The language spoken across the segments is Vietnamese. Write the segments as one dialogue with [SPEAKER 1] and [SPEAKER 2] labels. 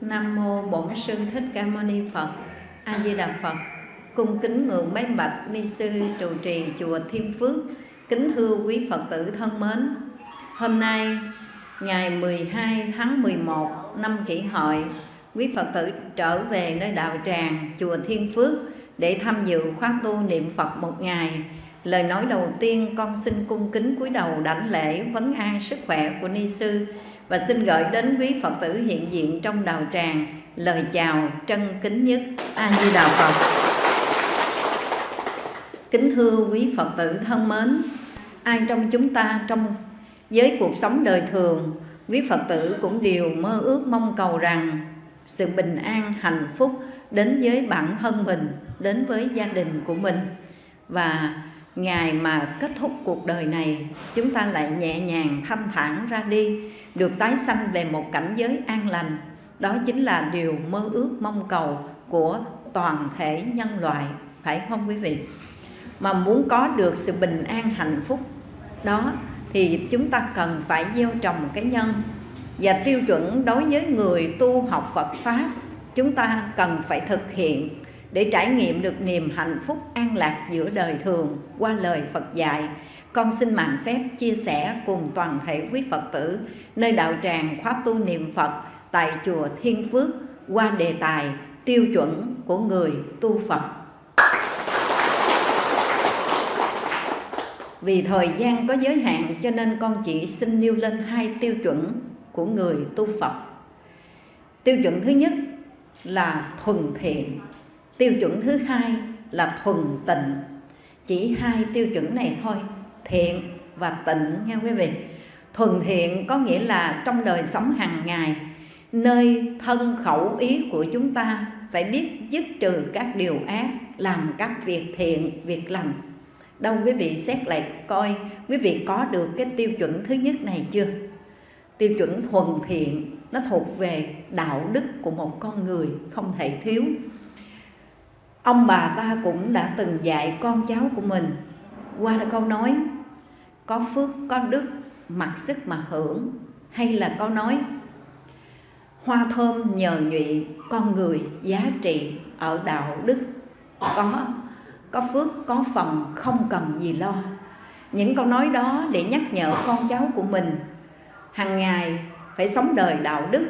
[SPEAKER 1] Nam mô Bổn sư Thích Ca Mâu Ni Phật. A Di Đà Phật. Cung kính ngưỡng bái bạch ni sư trụ trì chùa Thiên Phước. Kính thưa quý Phật tử thân mến. Hôm nay ngày 12 tháng 11 năm Kỷ Hợi, quý Phật tử trở về nơi đạo tràng chùa Thiên Phước để tham dự khóa tu niệm Phật một ngày Lời nói đầu tiên con xin cung kính cúi đầu đảnh lễ vấn an sức khỏe của ni sư và xin gửi đến quý Phật tử hiện diện trong đạo tràng lời chào trân kính nhất A Di Đà Phật. Kính thưa quý Phật tử thân mến, ai trong chúng ta trong với cuộc sống đời thường, quý Phật tử cũng đều mơ ước mong cầu rằng sự bình an, hạnh phúc đến với bản thân mình, đến với gia đình của mình và ngày mà kết thúc cuộc đời này, chúng ta lại nhẹ nhàng thanh thản ra đi, được tái sanh về một cảnh giới an lành. Đó chính là điều mơ ước mong cầu của toàn thể nhân loại, phải không quý vị? Mà muốn có được sự bình an hạnh phúc, đó thì chúng ta cần phải gieo trồng cái nhân. Và tiêu chuẩn đối với người tu học Phật pháp, chúng ta cần phải thực hiện để trải nghiệm được niềm hạnh phúc an lạc giữa đời thường qua lời Phật dạy. Con xin mạng phép chia sẻ cùng toàn thể quý Phật tử nơi đạo tràng khóa tu niệm Phật tại chùa Thiên Phước qua đề tài tiêu chuẩn của người tu Phật. Vì thời gian có giới hạn cho nên con chỉ xin nêu lên hai tiêu chuẩn của người tu Phật. Tiêu chuẩn thứ nhất là thuần thiện tiêu chuẩn thứ hai là thuần tịnh. Chỉ hai tiêu chuẩn này thôi, thiện và tịnh nha quý vị. Thuần thiện có nghĩa là trong đời sống hàng ngày, nơi thân khẩu ý của chúng ta phải biết dứt trừ các điều ác, làm các việc thiện, việc lành. Đâu quý vị xét lại coi, quý vị có được cái tiêu chuẩn thứ nhất này chưa? Tiêu chuẩn thuần thiện nó thuộc về đạo đức của một con người không thể thiếu ông bà ta cũng đã từng dạy con cháu của mình. Qua là câu nói, có phước, có đức, mặc sức mà hưởng. Hay là câu nói, hoa thơm nhờ nhụy, con người giá trị ở đạo đức. Có có phước, có phần không cần gì lo. Những câu nói đó để nhắc nhở con cháu của mình. Hàng ngày phải sống đời đạo đức,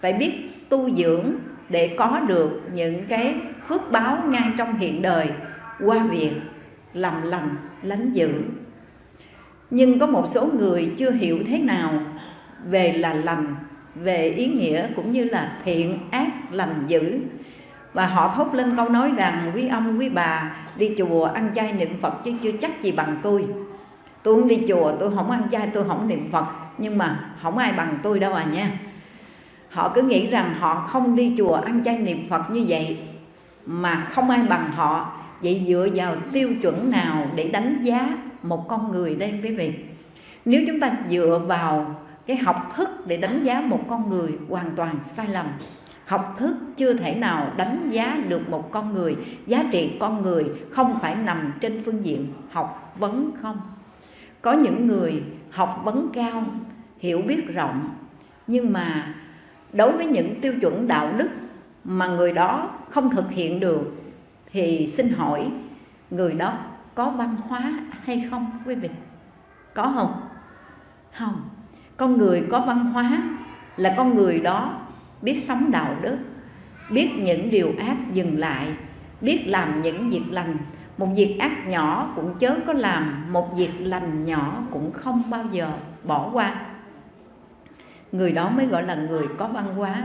[SPEAKER 1] phải biết tu dưỡng để có được những cái phước báo ngay trong hiện đời, qua việc làm lành, lánh dữ. Nhưng có một số người chưa hiểu thế nào về là lành, về ý nghĩa cũng như là thiện ác, lành dữ. Và họ thốt lên câu nói rằng, quý ông, quý bà, đi chùa ăn chay niệm phật chứ chưa chắc gì bằng tôi. Tôi không đi chùa, tôi không ăn chay, tôi không niệm phật, nhưng mà không ai bằng tôi đâu à nha. Họ cứ nghĩ rằng họ không đi chùa ăn chay niệm phật như vậy mà không ai bằng họ. Vậy dựa vào tiêu chuẩn nào để đánh giá một con người đây, quý vị? Nếu chúng ta dựa vào cái học thức để đánh giá một con người hoàn toàn sai lầm, học thức chưa thể nào đánh giá được một con người, giá trị con người không phải nằm trên phương diện học vấn không? Có những người học vấn cao, hiểu biết rộng, nhưng mà đối với những tiêu chuẩn đạo đức mà người đó không thực hiện được, thì xin hỏi người đó có văn hóa hay không, quý vị? Có không? Không. Con người có văn hóa là con người đó biết sống đạo đức, biết những điều ác dừng lại, biết làm những việc lành. Một việc ác nhỏ cũng chớ có làm, một việc lành nhỏ cũng không bao giờ bỏ qua. Người đó mới gọi là người có văn hóa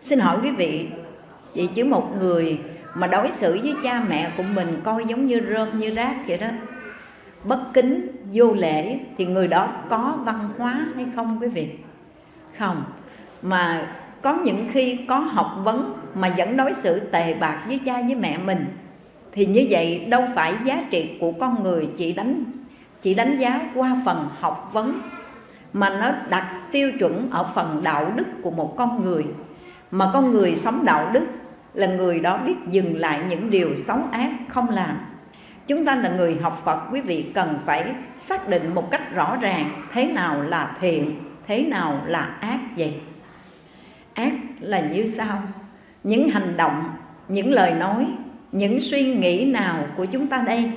[SPEAKER 1] xin hỏi quý vị, vậy chứ một người mà đối xử với cha mẹ của mình coi giống như rơm như rác vậy đó, bất kính, vô lễ thì người đó có văn hóa hay không quý vị? Không. Mà có những khi có học vấn mà vẫn đối xử tệ bạc với cha với mẹ mình, thì như vậy đâu phải giá trị của con người chỉ đánh chỉ đánh giá qua phần học vấn, mà nó đặt tiêu chuẩn ở phần đạo đức của một con người mà con người sống đạo đức là người đó biết dừng lại những điều xấu ác không làm. Chúng ta là người học Phật, quý vị cần phải xác định một cách rõ ràng thế nào là thiện, thế nào là ác vậy. Ác là như sau. Những hành động, những lời nói, những suy nghĩ nào của chúng ta đây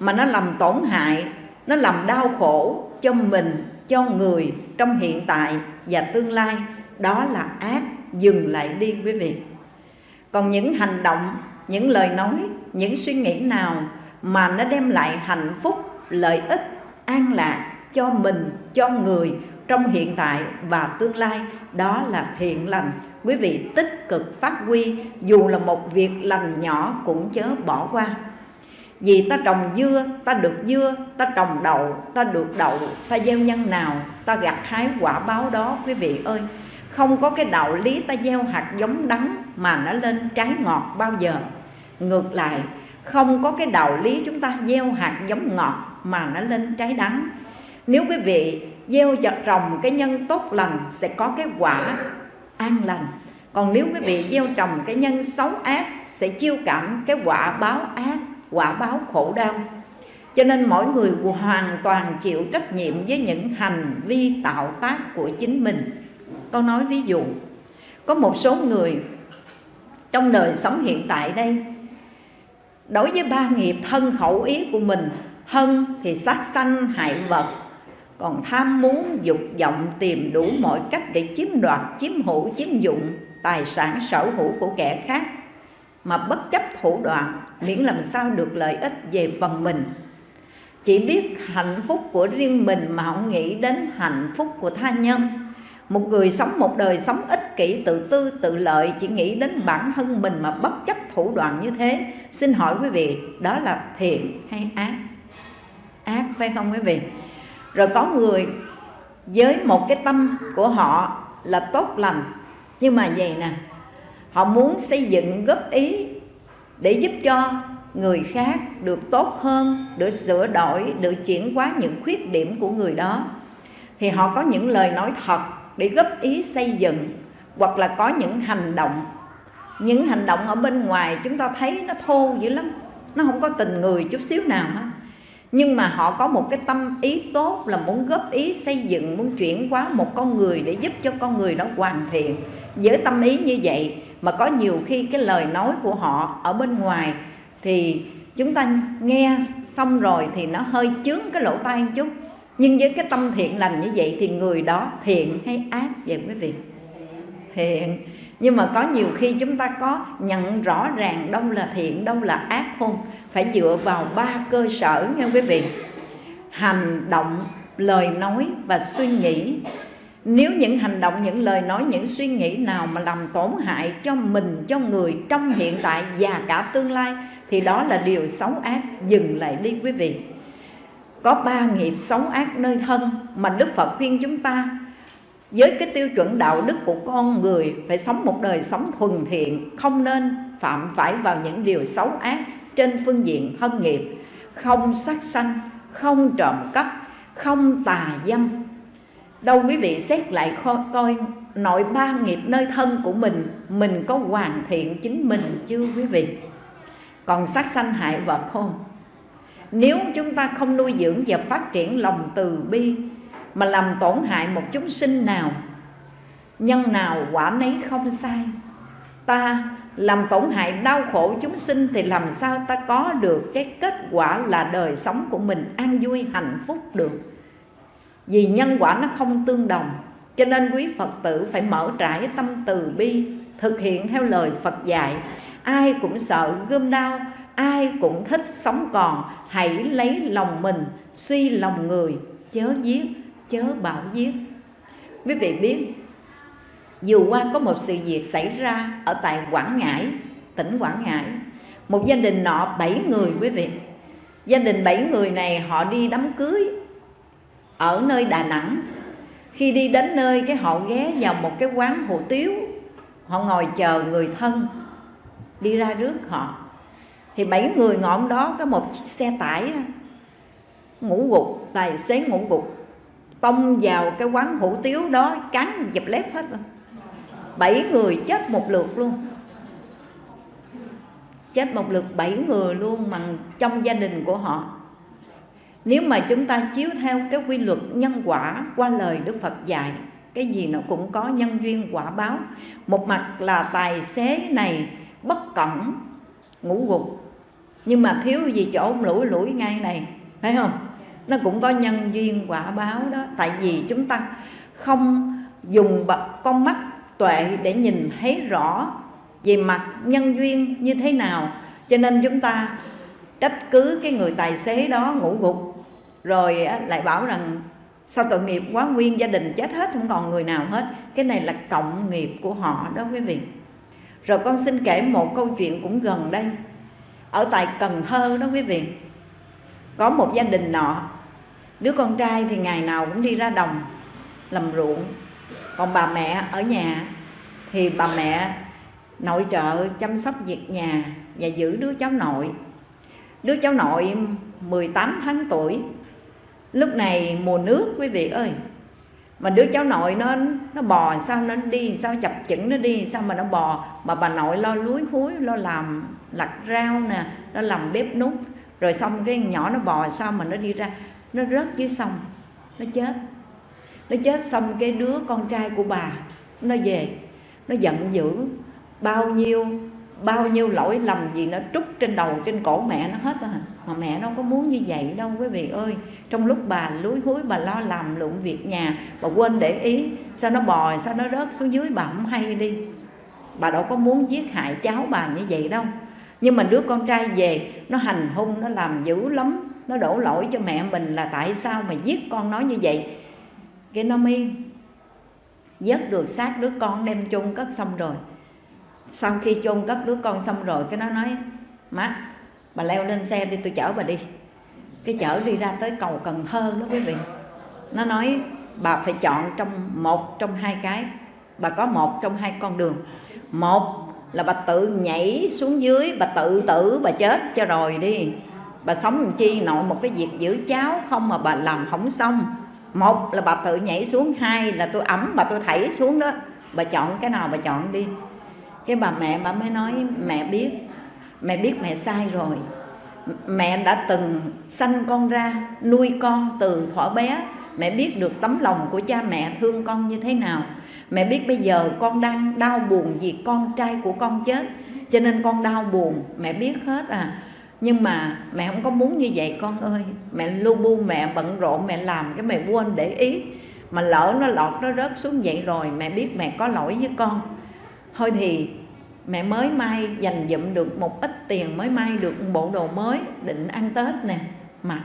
[SPEAKER 1] mà nó làm tổn hại, nó làm đau khổ cho mình, cho người trong hiện tại và tương lai, đó là ác dừng lại đi quý vị. Còn những hành động, những lời nói, những suy nghĩ nào mà nó đem lại hạnh phúc, lợi ích, an lạc cho mình, cho người trong hiện tại và tương lai, đó là thiện lành. Quý vị tích cực phát huy, dù là một việc lành nhỏ cũng chớ bỏ qua. Vì ta trồng dưa, ta được dưa, ta trồng đậu, ta được đậu, ta gieo nhân nào, ta gặt hái quả báo đó, quý vị ơi không có cái đạo lý ta gieo hạt giống đắng mà nó lên trái ngọt bao giờ. Ngược lại, không có cái đạo lý chúng ta gieo hạt giống ngọt mà nó lên trái đắng. Nếu quý vị gieo trồng cái nhân tốt lành, sẽ có cái quả an lành. Còn nếu quý vị gieo trồng cái nhân xấu ác, sẽ chiêu cảm cái quả báo ác, quả báo khổ đau. Cho nên mỗi người hoàn toàn chịu trách nhiệm với những hành vi tạo tác của chính mình tôi nói ví dụ, có một số người trong đời sống hiện tại đây, đối với ba nghiệp thân khẩu ý của mình, thân thì sát sanh, hại vật, còn tham muốn, dục vọng, tìm đủ mọi cách để chiếm đoạt, chiếm hữu, chiếm dụng tài sản sở hữu của kẻ khác, mà bất chấp thủ đoạn miễn làm sao được lợi ích về phần mình. Chỉ biết hạnh phúc của riêng mình mà không nghĩ đến hạnh phúc của tha nhân một người sống một đời sống ích kỷ, tự tư, tự lợi, chỉ nghĩ đến bản thân mình mà bất chấp thủ đoạn như thế. Xin hỏi quý vị, đó là thiện hay ác? Ác phải không quý vị? Rồi có người với một cái tâm của họ là tốt lành. Nhưng mà vậy nè, họ muốn xây dựng góp ý để giúp cho người khác được tốt hơn, được sửa đổi, được chuyển hóa những khuyết điểm của người đó. Thì họ có những lời nói thật để góp ý xây dựng hoặc là có những hành động. Những hành động ở bên ngoài chúng ta thấy nó thô dữ lắm, nó không có tình người chút xíu nào hết. Nhưng mà họ có một cái tâm ý tốt là muốn góp ý xây dựng, muốn chuyển hóa một con người để giúp cho con người đó hoàn thiện. Với tâm ý như vậy mà có nhiều khi cái lời nói của họ ở bên ngoài thì chúng ta nghe xong rồi thì nó hơi chướng cái lỗ tai một chút nhưng với cái tâm thiện lành như vậy thì người đó thiện hay ác vậy quý vị? Thiện. Nhưng mà có nhiều khi chúng ta có nhận rõ ràng đâu là thiện, đâu là ác không? Phải dựa vào ba cơ sở nha quý vị. Hành động, lời nói và suy nghĩ. Nếu những hành động, những lời nói, những suy nghĩ nào mà làm tổn hại cho mình, cho người trong hiện tại và cả tương lai thì đó là điều xấu ác. Dừng lại đi quý vị có ba nghiệp xấu ác nơi thân mà đức phật khuyên chúng ta. Với cái tiêu chuẩn đạo đức của con người, phải sống một đời sống thuần thiện, không nên phạm phải vào những điều xấu ác trên phương diện thân nghiệp. Không sát sanh, không trộm cắp, không tà dâm. Đâu quý vị xét lại coi nội ba nghiệp nơi thân của mình mình có hoàn thiện chính mình chưa quý vị? Còn sát sanh hại vật không nếu chúng ta không nuôi dưỡng và phát triển lòng từ bi, mà làm tổn hại một chúng sinh nào, nhân nào quả nấy không sai. Ta làm tổn hại đau khổ chúng sinh thì làm sao ta có được cái kết quả là đời sống của mình an vui, hạnh phúc được? Vì nhân quả nó không tương đồng, cho nên quý phật tử phải mở trải tâm từ bi, thực hiện theo lời phật dạy. Ai cũng sợ gươm đau ai cũng thích sống còn, hãy lấy lòng mình, suy lòng người, chớ giết, chớ bảo giết. Quý vị biết vừa qua có một sự việc xảy ra ở tại Quảng Ngãi, tỉnh Quảng Ngãi, một gia đình nọ bảy người, quý vị, gia đình bảy người này họ đi đám cưới ở nơi Đà Nẵng. Khi đi đến nơi cái họ ghé vào một cái quán hủ tiếu, họ ngồi chờ người thân đi ra rước họ thì bảy người ngọn đó, có một chiếc xe tải ngủ gục, tài xế ngủ gục. Tông vào cái quán hủ tiếu đó, cắn dập lép hết. Rồi bảy người chết một lượt luôn. Chết một lượt bảy người luôn, mà trong gia đình của họ. Nếu mà chúng ta chiếu theo cái quy luật nhân quả qua lời Đức Phật dạy, cái gì nó cũng có nhân duyên quả báo. Một mặt là tài xế này bất cẩn ngủ gục. Nhưng mà thiếu gì chỗ lủi lủi ngay này, phải không? Nó cũng có nhân duyên quả báo đó. Tại vì chúng ta không dùng con mắt tuệ để nhìn thấy rõ về mặt nhân duyên như thế nào. Cho nên chúng ta trách cứ cái người tài xế đó ngủ gục. Rồi lại bảo rằng, sao tội nghiệp quá, nguyên gia đình chết hết, không còn người nào hết. Cái này là cộng nghiệp của họ đó quý vị rồi con xin kể một câu chuyện cũng gần đây. Ở tại Cần Thơ đó quý vị, có một gia đình nọ, đứa con trai thì ngày nào cũng đi ra đồng làm ruộng. Còn bà mẹ ở nhà thì bà mẹ nội trợ chăm sóc việc nhà và giữ đứa cháu nội. Đứa cháu nội 18 tháng tuổi. Lúc này mùa nước quý vị ơi mà đứa cháu nội nó nó bò sao, nó đi sao, chập chững nó đi sao mà nó bò. Mà bà nội lo lúi húi, lo làm lặt rau nè nó làm bếp nút rồi xong cái nhỏ nó bò sao mà nó đi ra, nó rớt dưới sông, nó chết. Nó chết xong cái đứa con trai của bà nó về, nó giận dữ. Bao nhiêu bao nhiêu lỗi lầm gì nó trút trên đầu, trên cổ mẹ nó hết à mà mẹ đâu có muốn như vậy đâu quý vị ơi. Trong lúc bà lúi húi, bà lo làm lụng việc nhà, bà quên để ý, sao nó bò sao nó rớt xuống dưới, bà không hay đi. Bà đâu có muốn giết hại cháu bà như vậy đâu. Nhưng mà đứa con trai về, nó hành hung, nó làm dữ lắm, nó đổ lỗi cho mẹ mình là tại sao mà giết con nó như vậy? Cái nó mới dớt được xác đứa con đem chôn cất xong rồi sau khi chôn cất đứa con xong rồi, cái nó nói, má, bà leo lên xe đi, tôi chở bà đi. Cái chở đi ra tới cầu Cần Thơ đó quý vị. Nó nói, bà phải chọn trong một trong hai cái. Bà có một trong hai con đường. Một là bà tự nhảy xuống dưới, bà tự tử, bà chết cho rồi đi. Bà sống làm chi nội một cái việc giữ cháu không mà bà làm không xong. Một là bà tự nhảy xuống, hai là tôi ấm bà, tôi thảy xuống đó. Bà chọn cái nào bà chọn đi cái bà mẹ bà mới nói, mẹ biết mẹ biết mẹ sai rồi. Mẹ đã từng sanh con ra, nuôi con từ thuở bé. Mẹ biết được tấm lòng của cha mẹ thương con như thế nào. Mẹ biết bây giờ con đang đau buồn vì con trai của con chết, cho nên con đau buồn, mẹ biết hết à. Nhưng mà mẹ không có muốn như vậy, con ơi. Mẹ lu bu, mẹ bận rộn, mẹ làm cái mẹ quên để ý. Mà lỡ nó lọt, nó rớt xuống vậy rồi, mẹ biết mẹ có lỗi với con thôi thì mẹ mới may dành dụm được một ít tiền mới may được một bộ đồ mới định ăn tết nè. Mặc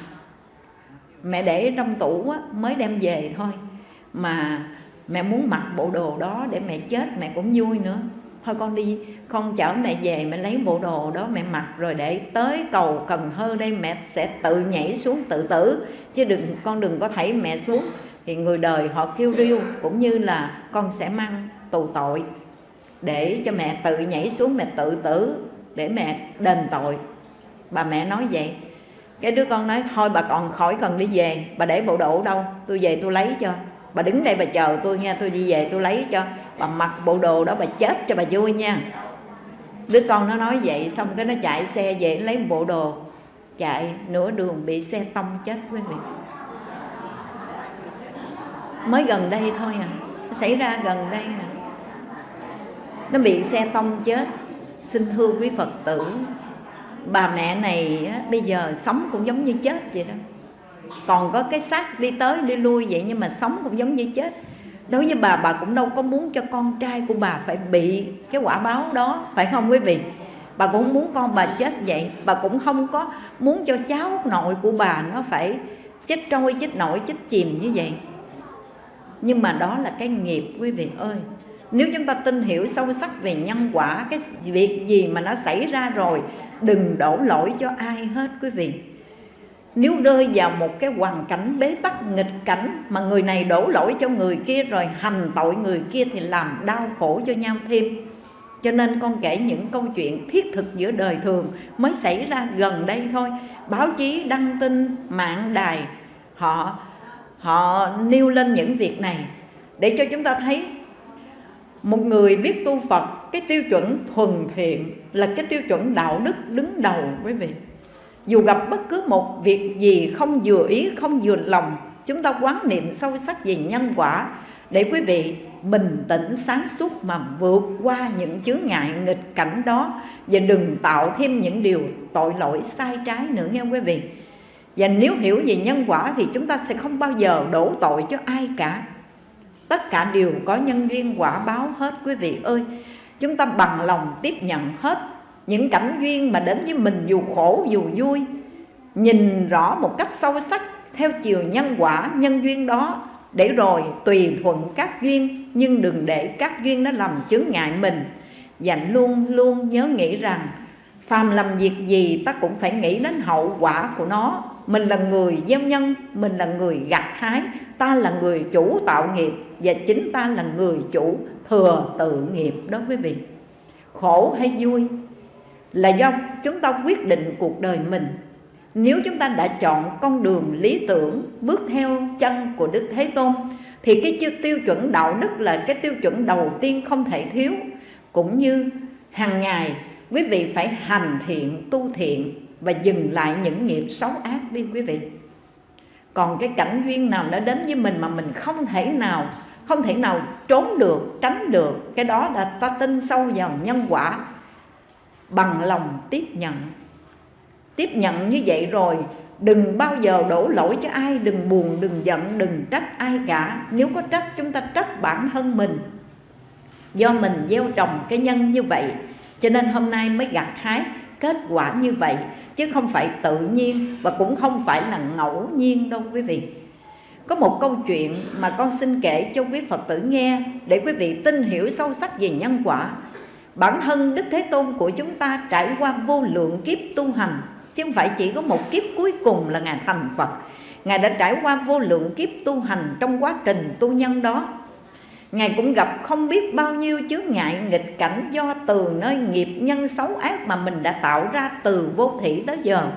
[SPEAKER 1] mẹ để trong tủ á, mới đem về thôi. Mà mẹ muốn mặc bộ đồ đó để mẹ chết mẹ cũng vui nữa. Thôi con đi con chở mẹ về mẹ lấy bộ đồ đó mẹ mặc rồi để tới cầu Cần Thơ đây mẹ sẽ tự nhảy xuống tự tử. Chứ đừng con đừng có thấy mẹ xuống. Thì người đời họ kêu riêu cũng như là con sẽ mang tù tội để cho mẹ tự nhảy xuống, mẹ tự tử để mẹ đền tội. Bà mẹ nói vậy. Cái đứa con nói, thôi bà còn khỏi cần đi về, bà để bộ đồ đâu? Tôi về tôi lấy cho. Bà đứng đây bà chờ tôi nha, tôi đi về tôi lấy cho. Bà mặc bộ đồ đó bà chết cho bà vui nha. Đứa con nó nói vậy, xong cái nó chạy xe về lấy bộ đồ, chạy nửa đường bị xe tông chết quý vị. Mới gần đây thôi à xảy ra gần đây nè nó bị xe tông chết. Xin thưa quý phật tử, bà mẹ này bây giờ sống cũng giống như chết vậy đó. Còn có cái xác đi tới đi lui vậy nhưng mà sống cũng giống như chết. Đối với bà bà cũng đâu có muốn cho con trai của bà phải bị cái quả báo đó, phải không quý vị? Bà cũng muốn con bà chết vậy. Bà cũng không có muốn cho cháu nội của bà nó phải chết trôi, chết nổi, chết chìm như vậy. Nhưng mà đó là cái nghiệp, quý vị ơi nếu chúng ta tin hiểu sâu sắc về nhân quả, cái việc gì mà nó xảy ra rồi, đừng đổ lỗi cho ai hết, quý vị. Nếu rơi vào một cái hoàn cảnh bế tắc, nghịch cảnh mà người này đổ lỗi cho người kia rồi hành tội người kia thì làm đau khổ cho nhau thêm. Cho nên con kể những câu chuyện thiết thực giữa đời thường mới xảy ra gần đây thôi. Báo chí đăng tin mạng đài, họ họ nêu lên những việc này để cho chúng ta thấy một người biết tu Phật, cái tiêu chuẩn thuần thiện là cái tiêu chuẩn đạo đức đứng đầu, quý vị. Dù gặp bất cứ một việc gì không vừa ý, không vừa lòng, chúng ta quán niệm sâu sắc về nhân quả để quý vị bình tĩnh sáng suốt mà vượt qua những chướng ngại nghịch cảnh đó và đừng tạo thêm những điều tội lỗi sai trái nữa nghe quý vị. Và nếu hiểu về nhân quả thì chúng ta sẽ không bao giờ đổ tội cho ai cả tất cả đều có nhân duyên quả báo hết, quý vị ơi. Chúng ta bằng lòng tiếp nhận hết những cảnh duyên mà đến với mình dù khổ, dù vui. Nhìn rõ một cách sâu sắc theo chiều nhân quả, nhân duyên đó. Để rồi tùy thuận các duyên, nhưng đừng để các duyên nó làm chướng ngại mình. Và luôn luôn nhớ nghĩ rằng, phàm làm việc gì ta cũng phải nghĩ đến hậu quả của nó mình là người gieo nhân, mình là người gặt hái, ta là người chủ tạo nghiệp và chính ta là người chủ thừa tự nghiệp đó quý vị. Khổ hay vui là do chúng ta quyết định cuộc đời mình. Nếu chúng ta đã chọn con đường lý tưởng, bước theo chân của đức thế tôn, thì cái tiêu chuẩn đạo đức là cái tiêu chuẩn đầu tiên không thể thiếu. Cũng như hàng ngày, quý vị phải hành thiện, tu thiện và dừng lại những nghiệp xấu ác đi quý vị. Còn cái cảnh duyên nào đã đến với mình mà mình không thể nào, không thể nào trốn được, tránh được, cái đó là ta tin sâu vào nhân quả, bằng lòng tiếp nhận. Tiếp nhận như vậy rồi, đừng bao giờ đổ lỗi cho ai, đừng buồn, đừng giận, đừng trách ai cả. Nếu có trách, chúng ta trách bản thân mình. Do mình gieo trồng cái nhân như vậy, cho nên hôm nay mới gặt hái kết quả như vậy, chứ không phải tự nhiên và cũng không phải là ngẫu nhiên đâu quý vị. Có một câu chuyện mà con xin kể cho quý Phật tử nghe để quý vị tin hiểu sâu sắc về nhân quả. Bản thân Đức Thế Tôn của chúng ta trải qua vô lượng kiếp tu hành, chứ không phải chỉ có một kiếp cuối cùng là ngài thành Phật. Ngài đã trải qua vô lượng kiếp tu hành trong quá trình tu nhân đó. Ngài cũng gặp không biết bao nhiêu chướng ngại nghịch cảnh do từ nơi nghiệp nhân xấu ác mà mình đã tạo ra từ vô thủy tới giờ.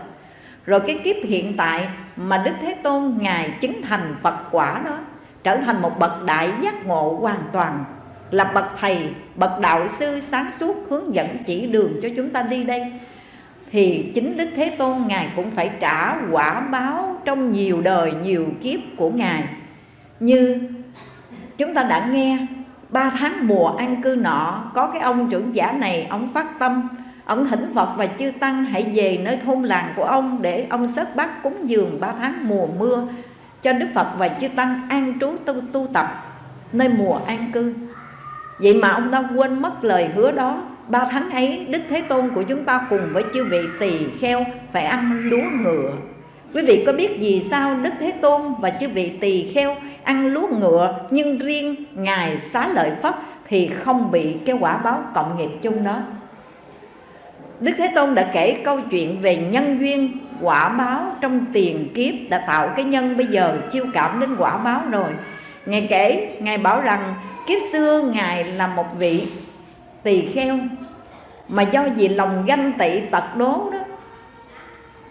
[SPEAKER 1] Rồi cái kiếp hiện tại mà Đức Thế Tôn Ngài chứng thành Phật quả đó Trở thành một bậc đại giác ngộ hoàn toàn Là bậc thầy, bậc đạo sư sáng suốt hướng dẫn chỉ đường cho chúng ta đi đây. Thì chính Đức Thế Tôn Ngài cũng phải trả quả báo trong nhiều đời, nhiều kiếp của Ngài. Như chúng ta đã nghe ba tháng mùa an cư nọ có cái ông trưởng giả này ông phát tâm ông thỉnh phật và chư tăng hãy về nơi thôn làng của ông để ông sớt bát cúng dường ba tháng mùa mưa cho đức phật và chư tăng an trú tu, tu tập nơi mùa an cư. Vậy mà ông ta quên mất lời hứa đó. Ba tháng ấy đức thế tôn của chúng ta cùng với chư vị tỳ kheo phải ăn lúa ngựa. Quý vị có biết vì sao Đức Thế Tôn và chư vị tỳ kheo ăn lúa ngựa Nhưng riêng Ngài xá lợi Phất thì không bị cái quả báo cộng nghiệp chung đó. Đức Thế Tôn đã kể câu chuyện về nhân duyên quả báo trong tiền kiếp Đã tạo cái nhân bây giờ chiêu cảm đến quả báo rồi. Ngài kể, Ngài bảo rằng kiếp xưa Ngài là một vị tỳ kheo Mà do vì lòng ganh tị tật đố đó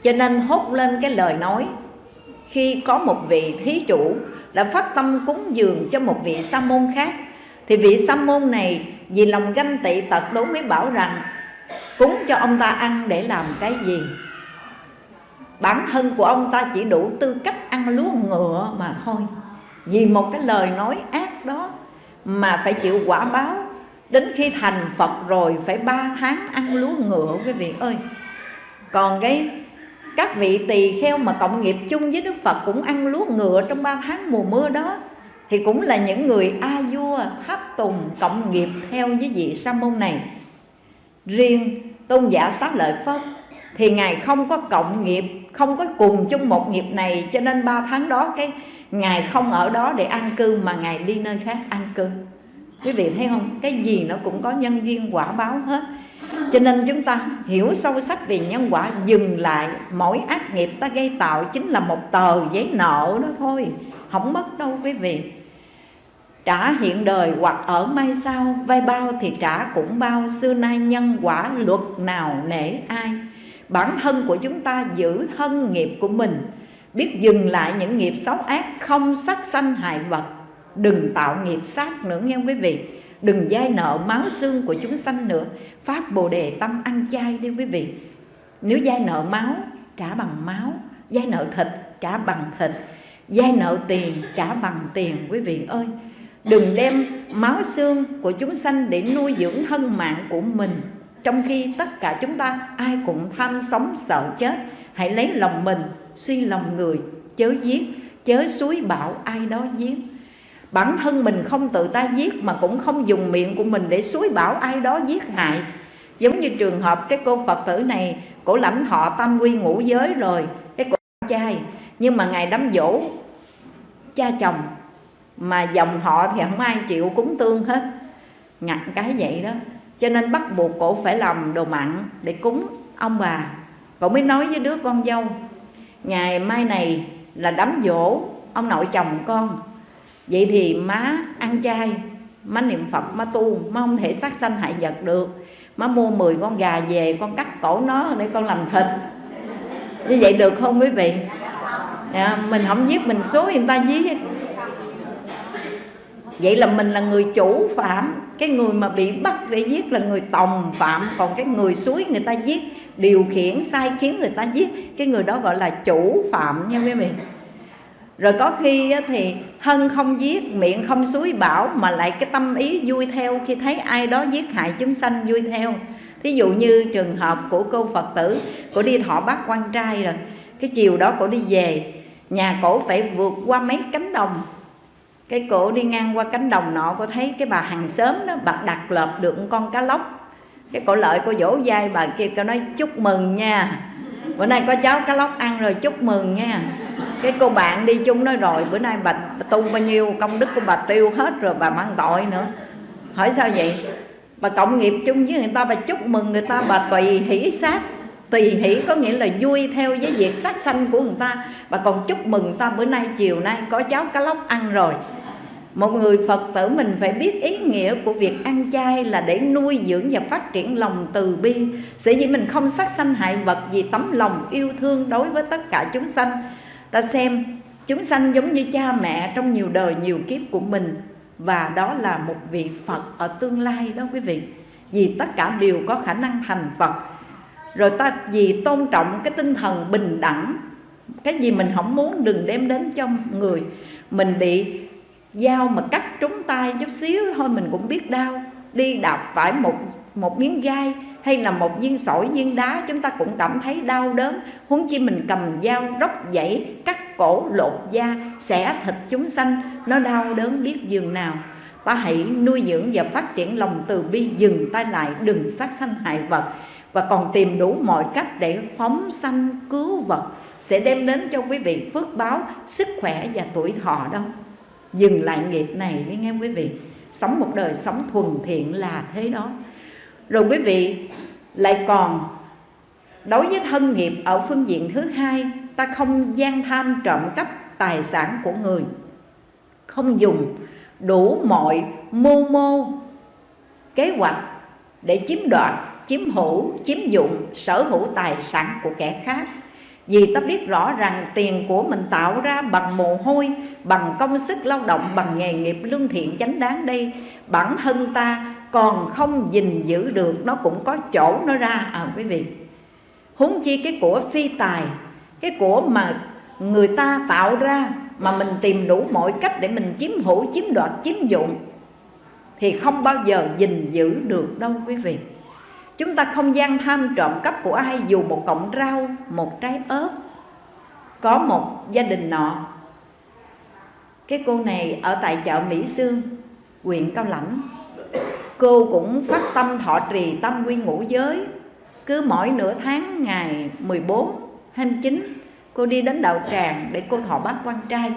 [SPEAKER 1] cho nên hốt lên cái lời nói khi có một vị thí chủ đã phát tâm cúng dường cho một vị sa môn khác. Thì vị sa môn này vì lòng ganh tị tật đố mới bảo rằng, cúng cho ông ta ăn để làm cái gì? Bản thân của ông ta chỉ đủ tư cách ăn lúa ngựa mà thôi. Vì một cái lời nói ác đó mà phải chịu quả báo, đến khi thành phật rồi phải ba tháng ăn lúa ngựa quý vị ơi. Còn cái các vị tỳ kheo mà cộng nghiệp chung với Đức Phật cũng ăn lúa ngựa trong ba tháng mùa mưa đó, thì cũng là những người a vua tháp tùng cộng nghiệp theo với vị sa môn này. Riêng tôn giả xá lợi phất thì ngài không có cộng nghiệp, không có cùng chung một nghiệp này, cho nên ba tháng đó cái ngài không ở đó để an cư mà ngài đi nơi khác an cư. Quý vị thấy không? Cái gì nó cũng có nhân duyên quả báo hết cho nên chúng ta hiểu sâu sắc về nhân quả, Dừng lại. Mỗi ác nghiệp ta gây tạo Chính là một tờ giấy nợ đó thôi. Không mất đâu, quý vị. Trả hiện đời hoặc ở mai sau vay bao thì trả cũng bao. Xưa nay nhân quả luật nào nể ai? Bản thân của chúng ta giữ thân nghiệp của mình. Biết dừng lại những nghiệp xấu ác Không sát sanh hại vật. Đừng tạo nghiệp sát nữa nghe quý vị đừng dai nợ máu xương của chúng sanh nữa. Phát bồ đề tâm ăn chay đi quý vị. Nếu dai nợ máu, trả bằng máu. Dai nợ thịt, trả bằng thịt. Dai nợ tiền, trả bằng tiền, quý vị ơi. Đừng đem máu xương của chúng sanh để nuôi dưỡng thân mạng của mình. Trong khi tất cả chúng ta ai cũng tham sống sợ chết, hãy lấy lòng mình, suy lòng người, chớ giết, chớ suối bảo ai đó giết bản thân mình không tự ta giết mà cũng không dùng miệng của mình để suối bảo ai đó giết hại. Giống như trường hợp cái cô phật tử này, cổ lãnh thọ tam quy ngũ giới rồi, cái cổ trai. Nhưng mà ngày đám dỗ, cha chồng, mà dòng họ thì không ai chịu, cúng tương hết. Ngặt cái vậy đó. Cho nên bắt buộc cổ phải làm đồ mặn để cúng ông bà. Cổ mới nói với đứa con dâu ngày mai này là đám dỗ, ông nội chồng con vậy thì má ăn chay má niệm phật má tu má không thể sát sanh hại vật được. Má mua 10 con gà về con cắt cổ nó để con làm thịt. Như vậy được không quý vị? À, mình không giết mình số người ta giết. Vậy là mình là người chủ phạm. Cái người mà bị bắt để giết là người tòng phạm. Còn cái người suối người ta giết điều khiển sai khiến người ta giết. Cái người đó gọi là chủ phạm nha quý vị rồi có khi thì thân không giết, miệng không suối bảo mà lại cái tâm ý vui theo. Khi thấy ai đó giết hại chúng sanh vui theo. Thí dụ như trường hợp của cô phật tử cổ đi thọ bát quan trai rồi, cái chiều đó cổ đi về, nhà cổ phải vượt qua mấy cánh đồng. Cái cổ đi ngang qua cánh đồng nọ, cô thấy cái bà hàng xóm đó, bà đặt lợp được con cá lóc. Cái cổ lợi cô vỗ vai bà kia, cô nói, chúc mừng nha. Bữa nay có cháu cá lóc ăn rồi, chúc mừng nha cái cô bạn đi chung nói rồi bữa nay bà, bà tu bao nhiêu công đức của bà tiêu hết rồi bà mang tội nữa. Hỏi sao vậy? Bà cộng nghiệp chung với người ta bà chúc mừng người ta bà tùy hỷ sát tùy hỷ có nghĩa là vui theo với việc sát sanh của người ta. Bà còn chúc mừng người ta bữa nay chiều nay có cháu cá lóc ăn rồi. Một người phật tử mình phải biết ý nghĩa của việc ăn chay là để nuôi dưỡng và phát triển lòng từ bi. Sẽ dĩ mình không sát sanh hại vật vì tấm lòng yêu thương đối với tất cả chúng sanh ta xem, chúng sanh giống như cha mẹ trong nhiều đời, nhiều kiếp của mình. Và đó là một vị phật ở tương lai đó quý vị. Vì tất cả đều có khả năng thành phật. Rồi ta vì tôn trọng cái tinh thần bình đẳng, cái gì mình không muốn đừng đem đến cho người. Mình bị dao mà cắt trúng tay chút xíu thôi mình cũng biết đau. Đi đạp phải một một miếng gai hay là một viên sỏi, viên đá, chúng ta cũng cảm thấy đau đớn. Huống chi mình cầm dao, róc dãy, cắt cổ, lột da, xẻ thịt chúng sanh, nó đau đớn biết dường nào. Ta hãy nuôi dưỡng và phát triển lòng từ bi, dừng tay lại, đừng sát sanh hại vật. Và còn tìm đủ mọi cách để phóng sanh, cứu vật, sẽ đem đến cho quý vị phước báo, sức khỏe và tuổi thọ đâu. Dừng lại nghiệp này đi nghe quý vị. Sống một đời sống thuần thiện là thế đó rồi quý vị lại còn đối với thân nghiệp ở phương diện thứ hai ta không gian tham trộm cắp tài sản của người. Không dùng đủ mọi mưu mô kế hoạch để chiếm đoạt chiếm hữu chiếm dụng sở hữu tài sản của kẻ khác. Vì ta biết rõ rằng tiền của mình tạo ra bằng mồ hôi Bằng công sức lao động, bằng nghề nghiệp lương thiện chánh đáng đây Bản thân ta còn không gìn giữ được Nó cũng có chỗ nó ra. À quý vị Huống chi cái của phi tài Cái của mà người ta tạo ra Mà mình tìm đủ mọi cách để mình chiếm hữu, chiếm đoạt, chiếm dụng Thì không bao giờ gìn giữ được đâu quý vị. Chúng ta không gian tham trộm cắp của ai dù một cọng rau, một trái ớt Có một gia đình nọ. Cái cô này ở tại chợ Mỹ Sương, huyện Cao Lãnh. Cô cũng phát tâm thọ trì tâm quy ngũ giới. Cứ mỗi nửa tháng ngày 14, 29 Cô đi đến đạo tràng để cô thọ bát quan trai.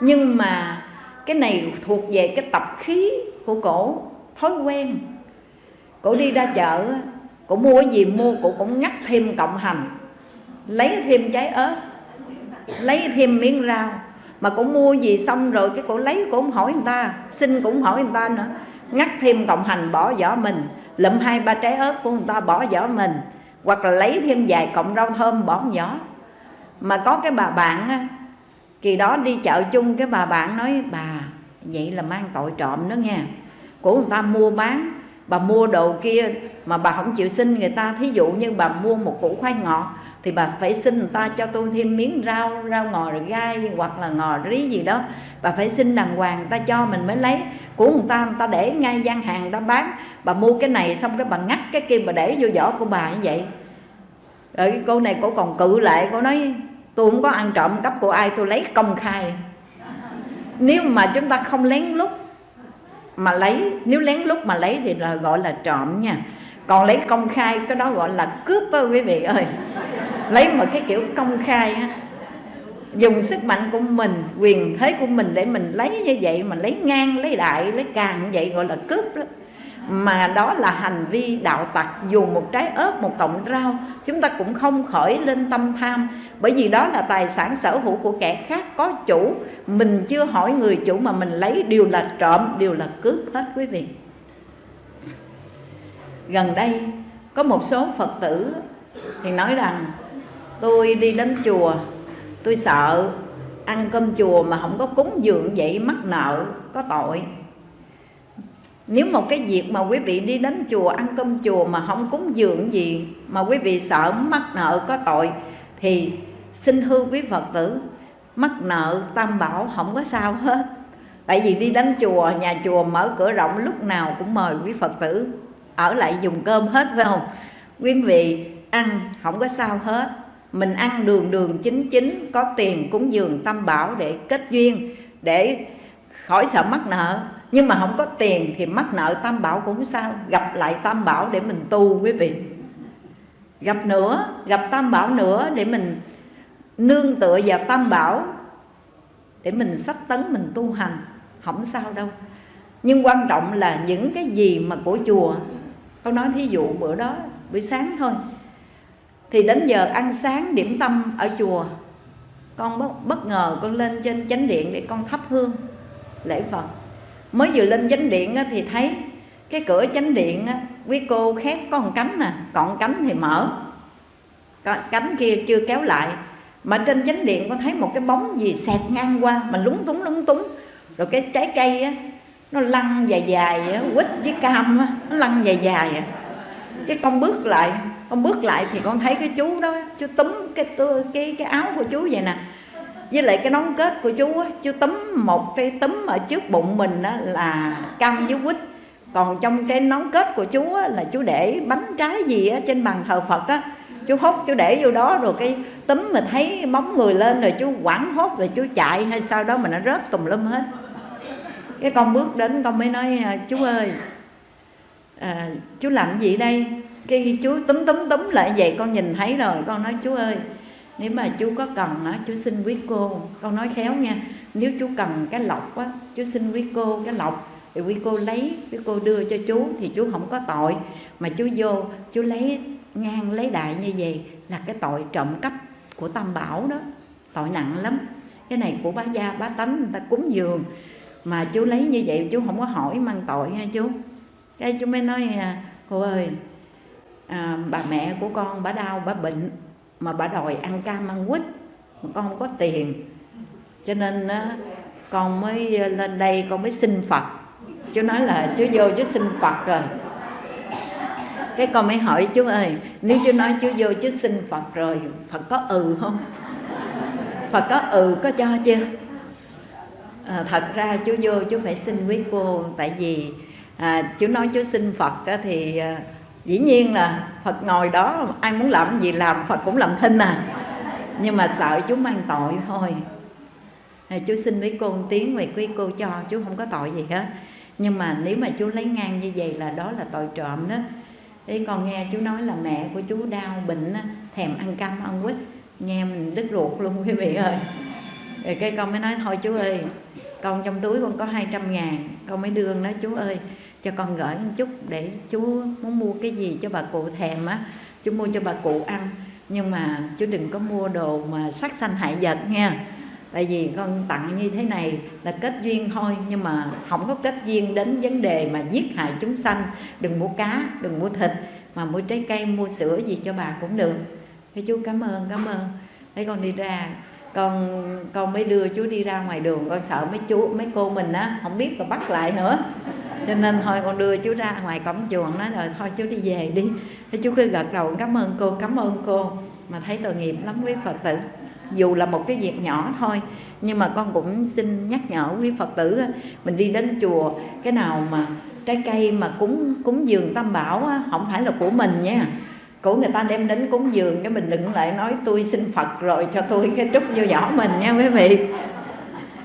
[SPEAKER 1] Nhưng mà cái này thuộc về cái tập khí của cổ Thói quen. Cổ đi ra chợ cổ mua cái gì mua cổ cũng ngắt thêm cộng hành lấy thêm trái ớt lấy thêm miếng rau. Mà cổ mua gì xong rồi cái cổ lấy cổ không hỏi người ta xin cũng hỏi người ta nữa ngắt thêm cộng hành bỏ vỏ mình. Lụm hai ba trái ớt của người ta bỏ vỏ mình. Hoặc là lấy thêm vài cọng rau thơm bỏ vỏ. Mà có cái bà bạn kỳ đó đi chợ chung, cái bà bạn nói, bà, vậy là mang tội trộm đó nha. Của người ta mua bán, bà mua đồ kia mà bà không chịu xin người ta. Thí dụ như bà mua một củ khoai ngọt thì bà phải xin người ta cho tôi thêm miếng rau rau ngò gai hoặc là ngò rí gì đó. Bà phải xin đàng hoàng, người ta cho mình mới lấy. Của người ta người ta để ngay gian hàng, người ta bán. Bà mua cái này xong cái bà ngắt cái kia, bà để vô vỏ của bà như vậy. Rồi cái cô này cô còn cự lại, cô nói, tôi không có ăn trộm cắp của ai, tôi lấy công khai. Nếu mà chúng ta không lén lút mà lấy, nếu lén lút mà lấy thì là gọi là trộm nha còn lấy công khai, cái đó gọi là cướp đó quý vị ơi. Lấy một cái kiểu công khai á. Dùng sức mạnh của mình, quyền thế của mình để mình lấy như vậy, mà lấy ngang, lấy đại, lấy càng như vậy gọi là cướp đó. Mà đó là hành vi đạo tặc, dù một trái ớt, một cọng rau, chúng ta cũng không khởi lên tâm tham. Bởi vì đó là tài sản sở hữu của kẻ khác, có chủ. Mình chưa hỏi người chủ mà mình lấy, đều là trộm, đều là cướp hết, quý vị gần đây, có một số phật tử thì nói rằng, tôi đi đến chùa, tôi sợ ăn cơm chùa mà không có cúng dường vậy mắc nợ, có tội. Nếu một cái việc mà quý vị đi đến chùa ăn cơm chùa mà không cúng dường gì, mà quý vị sợ mắc nợ, có tội, thì xin thưa quý phật tử, mắc nợ tam bảo không có sao hết. Tại vì đi đến chùa, nhà chùa mở cửa rộng lúc nào cũng mời quý phật tử ở lại dùng cơm hết, phải không? Quý vị ăn không có sao hết. Mình ăn đường đường chính chính, có tiền cúng dường tam bảo để kết duyên, để khỏi sợ mắc nợ. Nhưng mà không có tiền thì mắc nợ tam bảo cũng sao. Gặp lại tam bảo để mình tu, quý vị. Gặp nữa, gặp tam bảo nữa để mình nương tựa vào tam bảo, để mình sách tấn, mình tu hành. Không sao đâu. Nhưng quan trọng là những cái gì mà của chùa con nói thí dụ bữa đó buổi sáng thôi. Thì đến giờ ăn sáng điểm tâm ở chùa con bất, bất ngờ con lên trên chánh điện để con thắp hương lễ phật. Mới vừa lên chánh điện thì thấy cái cửa chánh điện quý cô khép có một cánh nè còn cánh thì mở. Cánh kia chưa kéo lại. Mà trên chánh điện con thấy một cái bóng gì xẹt ngang qua mà lúng túng lúng túng. Rồi cái trái cây á nó lăn dài dài á quýt với cam á nó lăn dài dài à. Cái con bước lại con bước lại thì con thấy cái chú đó chú túm cái cái cái áo của chú vậy nè. Với lại cái nón kết của chú á chú túm một cái túm ở trước bụng mình đó là cam với quýt. Còn trong cái nón kết của chú á, là chú để bánh trái gì á, trên bàn thờ phật á. Chú hốt chú để vô đó rồi cái túm mà thấy bóng người lên rồi chú quẳng hốt rồi chú chạy hay sao đó mà nó rớt tùm lum hết cái con bước đến con mới nói à, chú ơi à, chú làm gì đây? Cái chú túm túm túm lại vậy con nhìn thấy rồi con nói chú ơi nếu mà chú có cần á chú xin quý cô. Con nói khéo nha nếu chú cần cái lọc á chú xin quý cô cái lọc thì quý cô lấy quý cô đưa cho chú thì chú không có tội. Mà chú vô chú lấy ngang lấy đại như vậy là cái tội trộm cắp của tam bảo đó tội nặng lắm. Cái này của bá gia bá tánh người ta cúng dường mà chú lấy như vậy chú không có hỏi mang tội nha chú. Cái chú mới nói à, cô ơi à, bà mẹ của con bà đau bà bệnh mà bà đòi ăn cam ăn quýt mà con không có tiền. Cho nên á, con mới à, lên đây con mới xin phật. Chú nói là chú vô chú xin phật rồi. Cái con mới hỏi chú ơi nếu chú nói chú vô chú xin phật rồi phật có ừ không? Phật có ừ có cho chưa? À, thật ra chú vô chú phải xin quý cô tại vì à, chú nói chú xin phật á, thì à, dĩ nhiên là phật ngồi đó ai muốn làm gì làm phật cũng làm thinh à. Nhưng mà sợ chú mang tội thôi. À, chú xin với cô một tiếng về quý cô cho chú không có tội gì hết. Nhưng mà nếu mà chú lấy ngang như vậy là đó là tội trộm đó. Thế còn nghe chú nói là mẹ của chú đau bệnh thèm ăn cam ăn quýt. Nghe mình đứt ruột luôn quý vị ơi rồi cái con mới nói, thôi chú ơi, con trong túi con có 200 ngàn, con mới đưa nói chú ơi, cho con gửi một chút để chú muốn mua cái gì cho bà cụ thèm á, chú mua cho bà cụ ăn. Nhưng mà chú đừng có mua đồ mà sắc xanh hại vật nha, tại vì con tặng như thế này là kết duyên thôi, nhưng mà không có kết duyên đến vấn đề mà giết hại chúng sanh. Đừng mua cá, đừng mua thịt, mà mua trái cây, mua sữa gì cho bà cũng được. Cái chú cảm ơn cảm ơn. Thấy con đi ra con con mới đưa chú đi ra ngoài đường, con sợ mấy chú, mấy cô mình á, không biết mà bắt lại nữa. Cho nên thôi con đưa chú ra ngoài cổng chuồng nói rồi thôi chú đi về đi. Thế chú cứ gật đầu, cảm ơn cô, cảm ơn cô. Mà thấy tội nghiệp lắm, quý phật tử. Dù là một cái việc nhỏ thôi, nhưng mà con cũng xin nhắc nhở quý phật tử mình đi đến chùa, cái nào mà trái cây mà cúng cúng dường tam bảo không phải là của mình nha của người ta đem đến cúng dường cái mình đừng lại nói, tôi xin phật rồi, cho tôi cái trúc vô giỏ mình nha quý vị.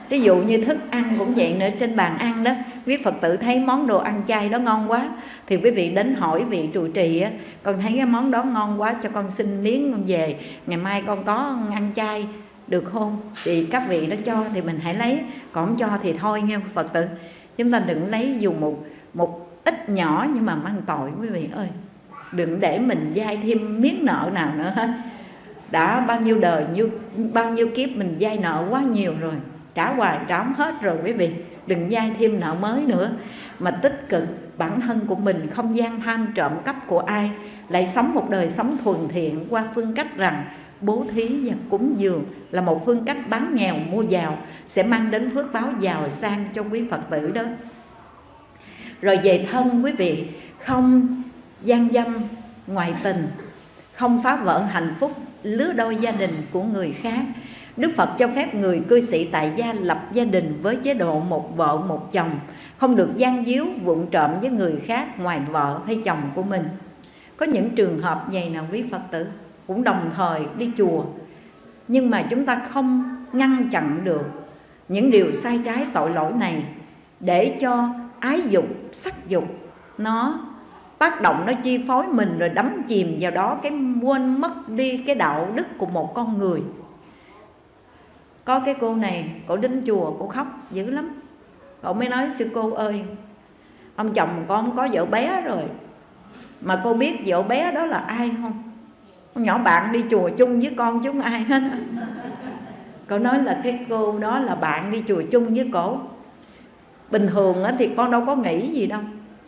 [SPEAKER 1] Ví dụ như thức ăn cũng vậy nữa, trên bàn ăn đó, quý phật tử thấy món đồ ăn chay đó ngon quá, thì quý vị đến hỏi vị trụ trì á, con thấy cái món đó ngon quá, cho con xin miếng con về, ngày mai con có ăn chay được không? Thì các vị đó cho thì mình hãy lấy, còn không cho thì thôi nghe phật tử. Chúng ta đừng lấy dùng một một ít nhỏ nhưng mà mang tội, quý vị ơi đừng để mình dai thêm miếng nợ nào nữa hết. Đã bao nhiêu đời, nhiêu, bao nhiêu kiếp mình dai nợ quá nhiều rồi, trả hoài trả hết rồi quý vị. Đừng dai thêm nợ mới nữa. Mà tích cực, bản thân của mình không gian tham trộm cắp của ai, lại sống một đời sống thuần thiện qua phương cách rằng bố thí và cúng dường là một phương cách bán nghèo, mua giàu, sẽ mang đến phước báo giàu sang cho quý phật tử đó. Rồi về thân quý vị, không gian dâm ngoại tình không phá vỡ hạnh phúc lứa đôi gia đình của người khác. Đức Phật cho phép người cư sĩ tại gia lập gia đình với chế độ một vợ một chồng Không được gian díu vụng trộm với người khác ngoài vợ hay chồng của mình. Có những trường hợp vậy nào quý Phật tử? Cũng đồng thời đi chùa Nhưng mà chúng ta không ngăn chặn được những điều sai trái tội lỗi này Để cho ái dục, sắc dục nó tác động nó chi phối mình rồi đắm chìm vào đó, cái quên mất đi cái đạo đức của một con người. Có cái cô này, cổ đến chùa, cổ khóc dữ lắm. Cậu mới nói, sư cô ơi, ông chồng con có vợ bé rồi. Mà cô biết vợ bé đó là ai không? Con nhỏ bạn đi chùa chung với con chứ không ai hết. Cậu nói là cái cô đó là bạn đi chùa chung với cổ. Bình thường thì con đâu có nghĩ gì đâu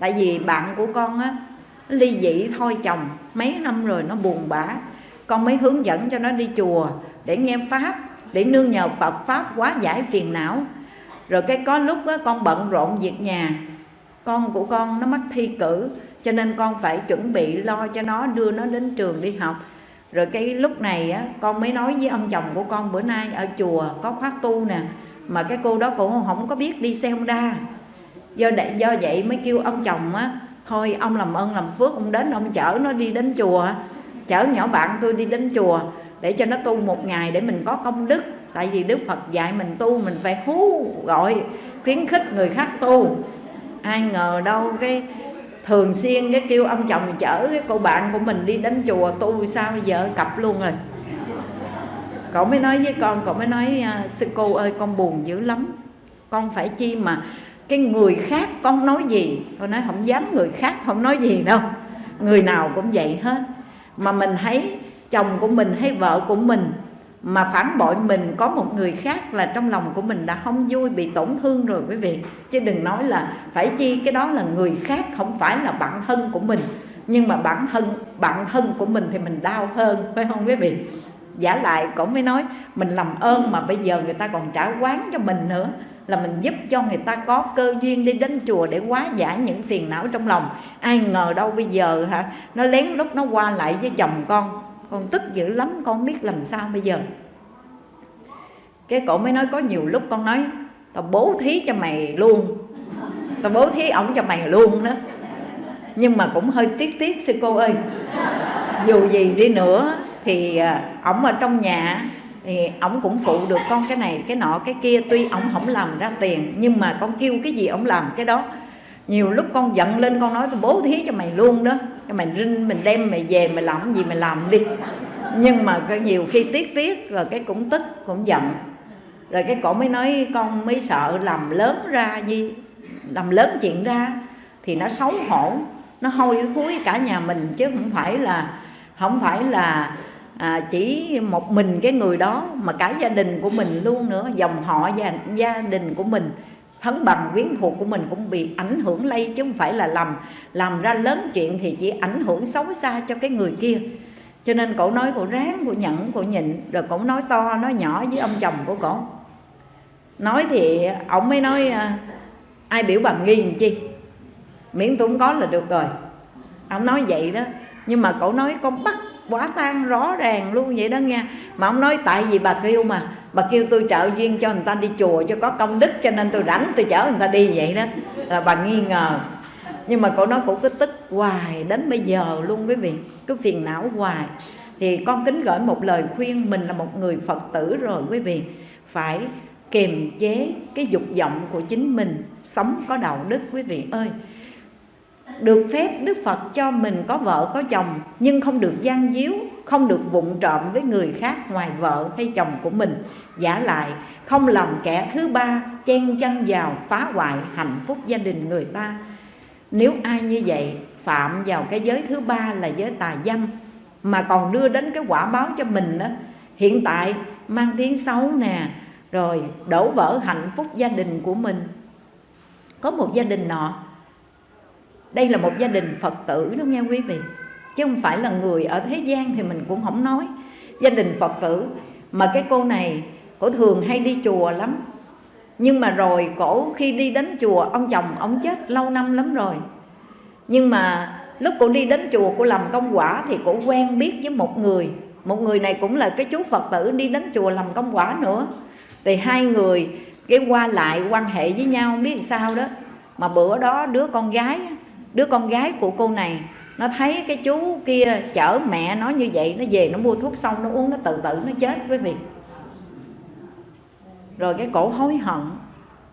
[SPEAKER 1] tại vì bạn của con á ly dị thôi chồng mấy năm rồi nó buồn bã. Con mới hướng dẫn cho nó đi chùa để nghe pháp để nương nhờ Phật pháp quá giải phiền não. Rồi cái có lúc á, con bận rộn việc nhà con của con nó mắc thi cử cho nên con phải chuẩn bị lo cho nó đưa nó đến trường đi học. Rồi cái lúc này á, con mới nói với ông chồng của con bữa nay ở chùa có khóa tu nè mà cái cô đó cũng không có biết đi xe Honda do đại do vậy mới kêu ông chồng á, thôi, ông làm ơn, làm phước, ông đến ông chở nó đi đến chùa. Chở nhỏ bạn tôi đi đến chùa để cho nó tu một ngày để mình có công đức. Tại vì đức phật dạy mình tu mình phải hú gọi, khuyến khích người khác tu. Ai ngờ đâu cái thường xuyên cái kêu ông chồng chở cái cô bạn của mình đi đến chùa tu sao bây giờ cặp luôn rồi. Cậu mới nói với con, cậu mới nói à, sư cô ơi, con buồn dữ lắm. Con phải chi mà cái người khác con nói gì? Con nói không dám người khác không nói gì đâu. Người nào cũng vậy hết. Mà mình thấy chồng của mình hay vợ của mình mà phản bội mình có một người khác là trong lòng của mình đã không vui, bị tổn thương rồi quý vị. Chứ đừng nói là phải chi cái đó là người khác, không phải là bạn thân của mình. Nhưng mà bản thân bạn thân của mình thì mình đau hơn, phải không quý vị? Giả lại cũng mới nói, mình làm ơn mà bây giờ người ta còn trả quán cho mình nữa là mình giúp cho người ta có cơ duyên đi đến chùa để hóa giải những phiền não trong lòng. Ai ngờ đâu bây giờ hả? Nó lén lúc nó qua lại với chồng con. Con tức dữ lắm, con biết làm sao bây giờ. Cái cổ mới nói có nhiều lúc con nói, tao bố thí cho mày luôn. Tao bố thí ổng cho mày luôn đó. Nhưng mà cũng hơi tiếc tiếc, sư cô ơi. Dù gì đi nữa thì à, ổng ở trong nhà thì ổng cũng phụ được con cái này, cái nọ, cái kia. Tuy ổng không làm ra tiền, nhưng mà con kêu cái gì ổng làm cái đó. Nhiều lúc con giận lên, con nói, tôi bố thí cho mày luôn đó. Cho mày rinh mình đem, mày về, mày làm gì mày làm đi. Nhưng mà cái nhiều khi tiếc tiếc, rồi cái cũng tức, cũng giận. Rồi cái cổ mới nói, con mới sợ làm lớn ra gì, làm lớn chuyện ra thì nó xấu hổ, nó hôi thối cả nhà mình. Chứ không phải là, không phải là à, chỉ một mình cái người đó mà cả gia đình của mình luôn nữa dòng họ và gia đình của mình thân bằng quyến thuộc của mình cũng bị ảnh hưởng lây chứ không phải là làm làm ra lớn chuyện thì chỉ ảnh hưởng xấu xa cho cái người kia. Cho nên cổ nói cổ ráng cổ nhẫn cổ nhịn rồi cổ nói to nói nhỏ với ông chồng của cổ. Nói thì ông mới nói à, ai biểu bằng nghi làm chi? Miễn tôi không có là được rồi. Ông nói vậy đó. Nhưng mà cậu nói con bắt quả tan rõ ràng luôn vậy đó nha mà ông nói tại vì bà kêu mà. Bà kêu tôi trợ duyên cho người ta đi chùa, cho có công đức, cho nên tôi rảnh tôi chở người ta đi vậy đó. Là bà nghi ngờ. Nhưng mà cô nói cũng cứ tức hoài đến bây giờ luôn quý vị. Cứ phiền não hoài. Thì con kính gửi một lời khuyên, mình là một người phật tử rồi quý vị. Phải kiềm chế cái dục vọng của chính mình. Sống có đạo đức quý vị ơi được phép Đức Phật cho mình có vợ có chồng nhưng không được gian díu, không được vụng trộm với người khác ngoài vợ hay chồng của mình. Giả lại không làm kẻ thứ ba chen chân vào phá hoại hạnh phúc gia đình người ta. Nếu ai như vậy phạm vào cái giới thứ ba là giới tà dâm mà còn đưa đến cái quả báo cho mình đó, hiện tại mang tiếng xấu nè, rồi đổ vỡ hạnh phúc gia đình của mình. Có một gia đình nọ đây là một gia đình phật tử đó, nghe quý vị. Chứ không phải là người ở thế gian thì mình cũng không nói. Gia đình phật tử, mà cái cô này, cổ thường hay đi chùa lắm. Nhưng mà rồi cổ khi đi đến chùa, ông chồng ông chết lâu năm lắm rồi. Nhưng mà lúc cổ đi đến chùa cô làm công quả thì cổ quen biết với một người. Một người này cũng là cái chú phật tử đi đến chùa làm công quả nữa. Thì hai người cái qua lại quan hệ với nhau, biết sao đó. Mà bữa đó đứa con gái đứa con gái của cô này, nó thấy cái chú kia chở mẹ nó như vậy, nó về nó mua thuốc xong, nó uống, nó tự tử, nó chết quý vị. Rồi cái cổ hối hận,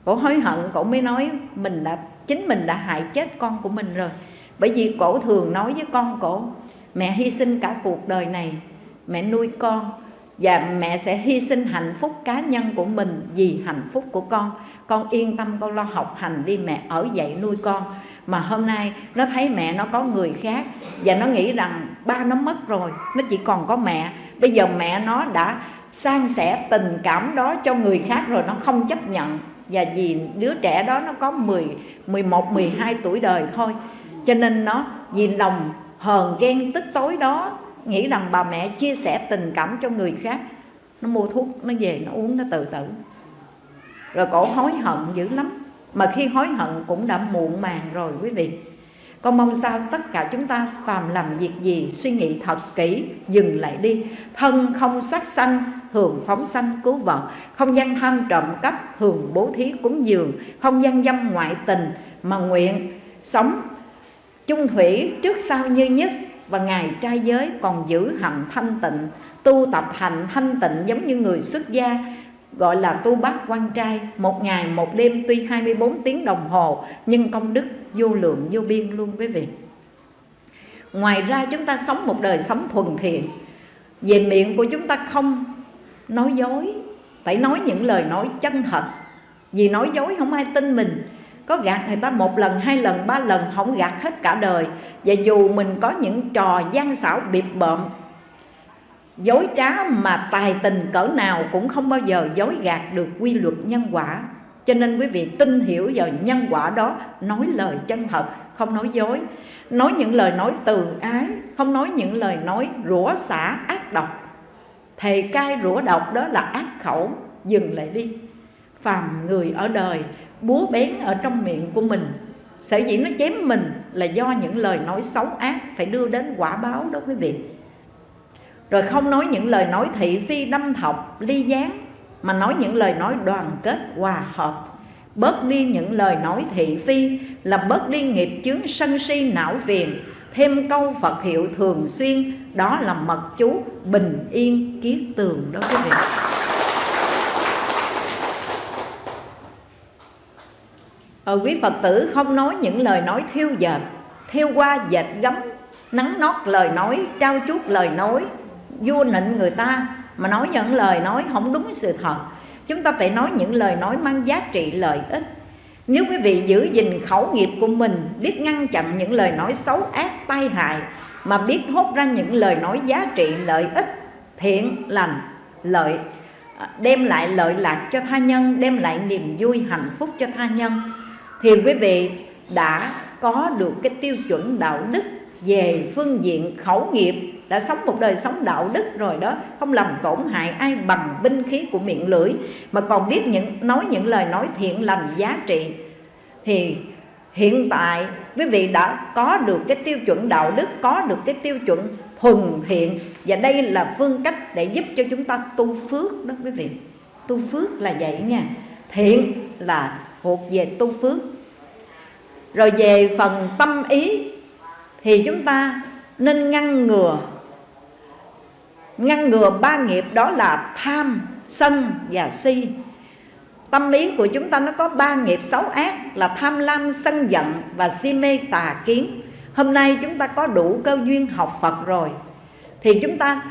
[SPEAKER 1] cổ hối hận, cổ mới nói mình đã, chính mình đã hại chết con của mình rồi. Bởi vì cổ thường nói với con cổ, mẹ hy sinh cả cuộc đời này, mẹ nuôi con, và mẹ sẽ hy sinh hạnh phúc cá nhân của mình vì hạnh phúc của con. Con yên tâm, con lo học hành đi, mẹ ở dậy nuôi con mà hôm nay nó thấy mẹ nó có người khác và nó nghĩ rằng ba nó mất rồi nó chỉ còn có mẹ. Bây giờ mẹ nó đã san sẻ tình cảm đó cho người khác rồi nó không chấp nhận. Và vì đứa trẻ đó nó có 10, 11, 12 tuổi đời thôi. Cho nên nó vì lòng hờn ghen tức tối đó nghĩ rằng bà mẹ chia sẻ tình cảm cho người khác. Nó mua thuốc nó về nó uống nó tự tử. Rồi cổ hối hận dữ lắm mà khi hối hận cũng đã muộn màng rồi quý vị. Con mong sao tất cả chúng ta phàm làm việc gì suy nghĩ thật kỹ dừng lại đi. Thân không sát sanh thường phóng sanh cứu vợ, không gian tham trộm cắp thường bố thí cúng dường. Không gian dâm ngoại tình mà nguyện sống chung thủy trước sau như nhất. Và ngài trai giới còn giữ hạnh thanh tịnh tu tập hành thanh tịnh giống như người xuất gia gọi là tu bát quan trai, một ngày một đêm, tuy 24 tiếng đồng hồ, nhưng công đức, vô lượng, vô biên luôn quý vị. Ngoài ra chúng ta sống một đời sống thuần thiện. Về miệng của chúng ta không nói dối, phải nói những lời nói chân thật. Vì nói dối không ai tin mình. Có gạt người ta một lần, hai lần, ba lần, không gạt hết cả đời. Và dù mình có những trò gian xảo, bịp bợm dối trá mà tài tình cỡ nào cũng không bao giờ dối gạt được quy luật nhân quả. Cho nên quý vị tin hiểu vào nhân quả đó, nói lời chân thật, không nói dối. Nói những lời nói từ ái, không nói những lời nói rủa xả ác độc. Thầy cai rủa độc đó là ác khẩu, dừng lại đi. Phàm người ở đời, búa bén ở trong miệng của mình, sở dĩ nó chém mình là do những lời nói xấu ác phải đưa đến quả báo đó quý vị rồi không nói những lời nói thị phi đâm thọc, ly gián, mà nói những lời nói đoàn kết, hòa hợp. Bớt đi những lời nói thị phi là bớt đi nghiệp chướng sân si não phiền. Thêm câu Phật hiệu thường xuyên, đó là mật chú bình yên kiết tường đó quý vị. Ở quý Phật tử không nói những lời nói thiêu dệt, Thiêu qua dệt gấm, Nắng nót lời nói, Trao chuốt lời nói vua nịnh người ta mà nói những lời nói không đúng sự thật. Chúng ta phải nói những lời nói mang giá trị lợi ích. Nếu quý vị giữ gìn khẩu nghiệp của mình, biết ngăn chặn những lời nói xấu ác, tai hại, mà biết hốt ra những lời nói giá trị lợi ích, thiện lành, lợi à, đem lại lợi lạc cho tha nhân, đem lại niềm vui hạnh phúc cho tha nhân, thì quý vị đã có được cái tiêu chuẩn đạo đức về phương diện khẩu nghiệp đã sống một đời sống đạo đức rồi đó, không làm tổn hại ai bằng binh khí của miệng lưỡi. Mà còn biết những, nói những lời nói thiện lành giá trị. Thì hiện tại, quý vị đã có được cái tiêu chuẩn đạo đức, có được cái tiêu chuẩn thuần thiện. Và đây là phương cách để giúp cho chúng ta tu phước đó quý vị. Tu phước là vậy nha. Thiện là thuộc về tu phước. Rồi về phần tâm ý, thì chúng ta nên ngăn ngừa ngăn ngừa ba nghiệp đó là tham, sân và si. Tâm lý của chúng ta nó có ba nghiệp xấu ác là tham lam, sân giận và si mê tà kiến. Hôm nay chúng ta có đủ cơ duyên học phật rồi. Thì chúng ta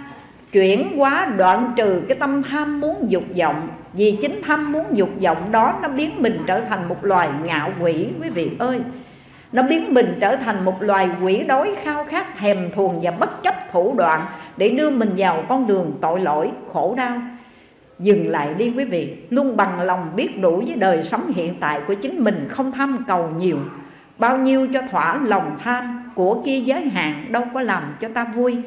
[SPEAKER 1] chuyển hóa đoạn trừ cái tâm tham muốn dục vọng. Vì chính tham muốn dục vọng đó nó biến mình trở thành một loài ngạo quỷ, quý vị ơi nó biến mình trở thành một loài quỷ đói khao khát, thèm thuồng và bất chấp thủ đoạn để đưa mình vào con đường tội lỗi, khổ đau. Dừng lại đi quý vị, luôn bằng lòng biết đủ với đời sống hiện tại của chính mình, không tham cầu nhiều. Bao nhiêu cho thỏa lòng tham, của kia giới hạn đâu có làm cho ta vui.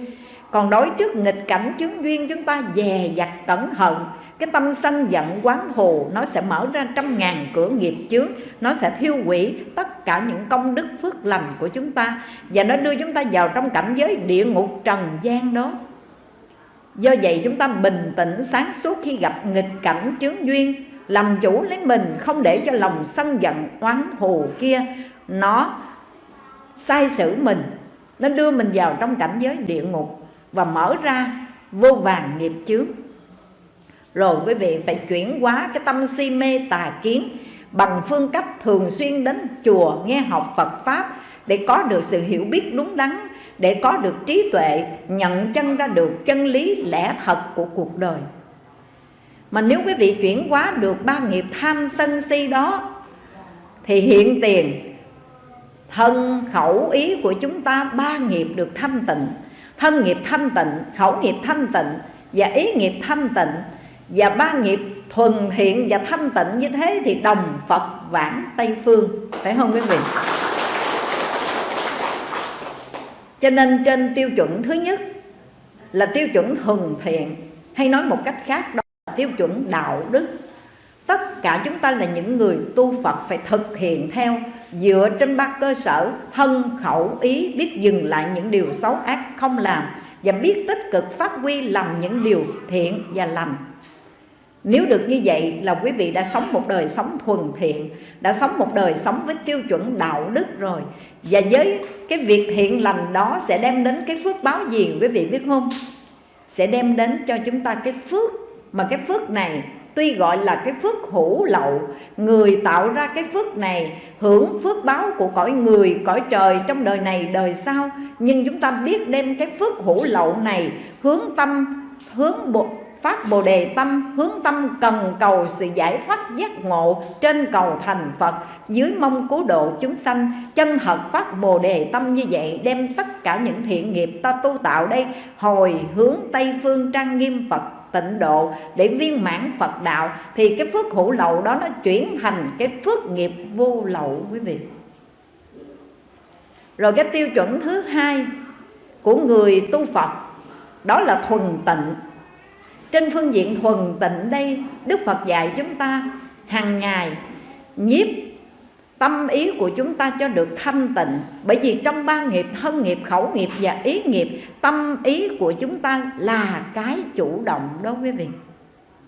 [SPEAKER 1] Còn đối trước nghịch cảnh chứng duyên, chúng ta dè dặt cẩn thận cái tâm sân giận quán thù nó sẽ mở ra trăm ngàn cửa nghiệp chướng, nó sẽ thiêu hủy tất cả những công đức phước lành của chúng ta, và nó đưa chúng ta vào trong cảnh giới địa ngục trần gian đó. Do vậy chúng ta bình tĩnh sáng suốt khi gặp nghịch cảnh chướng duyên, làm chủ lấy mình không để cho lòng sân giận oán thù kia nó sai sử mình. Nó đưa mình vào trong cảnh giới địa ngục và mở ra vô vàng nghiệp chướng rồi quý vị phải chuyển hóa cái tâm si mê tà kiến bằng phương cách thường xuyên đến chùa, nghe học Phật Pháp để có được sự hiểu biết đúng đắn, để có được trí tuệ, nhận chân ra được chân lý lẽ thật của cuộc đời. Mà nếu quý vị chuyển hóa được ba nghiệp tham sân si đó, thì hiện tiền, thân khẩu ý của chúng ta ba nghiệp được thanh tịnh. Thân nghiệp thanh tịnh, khẩu nghiệp thanh tịnh và ý nghiệp thanh tịnh và ba nghiệp thuần thiện và thanh tịnh như thế thì đồng Phật vãng Tây Phương. Phải không quý vị? Cho nên trên tiêu chuẩn thứ nhất là tiêu chuẩn thuần thiện. Hay nói một cách khác, đó là tiêu chuẩn đạo đức. Tất cả chúng ta là những người tu Phật phải thực hiện theo dựa trên ba cơ sở, thân, khẩu, ý, biết dừng lại những điều xấu ác không làm và biết tích cực phát huy làm những điều thiện và lành nếu được như vậy là quý vị đã sống một đời sống thuần thiện Đã sống một đời sống với tiêu chuẩn đạo đức rồi. Và với cái việc thiện lành đó sẽ đem đến cái phước báo gì quý vị biết không? Sẽ đem đến cho chúng ta cái phước. Mà cái phước này tuy gọi là cái phước hữu lậu Người tạo ra cái phước này hưởng phước báo của cõi người, cõi trời trong đời này, đời sau. Nhưng chúng ta biết đem cái phước hữu lậu này hướng tâm, hướng bộ phát bồ đề tâm, hướng tâm cần cầu sự giải thoát giác ngộ trên cầu thành Phật. Dưới mong cứu độ chúng sanh, chân thật phát bồ đề tâm như vậy, đem tất cả những thiện nghiệp ta tu tạo đây, hồi hướng Tây phương trang nghiêm Phật tịnh độ để viên mãn Phật đạo, thì cái phước hữu lậu đó nó chuyển thành cái phước nghiệp vô lậu, quý vị. Rồi cái tiêu chuẩn thứ hai của người tu Phật, đó là thuần tịnh trên phương diện thuần tịnh đây Đức Phật dạy chúng ta hàng ngày nhiếp tâm ý của chúng ta cho được thanh tịnh. Bởi vì trong ba nghiệp thân nghiệp, khẩu nghiệp và ý nghiệp Tâm ý của chúng ta là cái chủ động đó quý vị.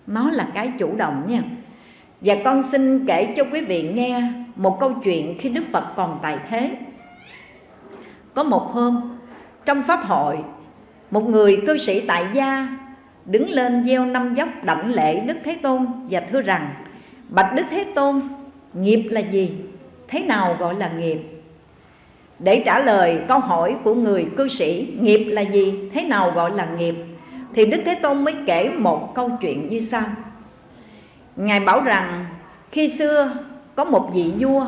[SPEAKER 1] Nó là cái chủ động nha. Và con xin kể cho quý vị nghe một câu chuyện khi Đức Phật còn tại thế. Có một hôm trong Pháp hội Một người cư sĩ tại gia đứng lên gieo năm dốc đảnh lễ Đức Thế Tôn và thưa rằng Bạch Đức Thế Tôn, nghiệp là gì? Thế nào gọi là nghiệp? Để trả lời câu hỏi của người cư sĩ Nghiệp là gì? Thế nào gọi là nghiệp? Thì Đức Thế Tôn mới kể một câu chuyện như sau Ngài bảo rằng khi xưa có một vị vua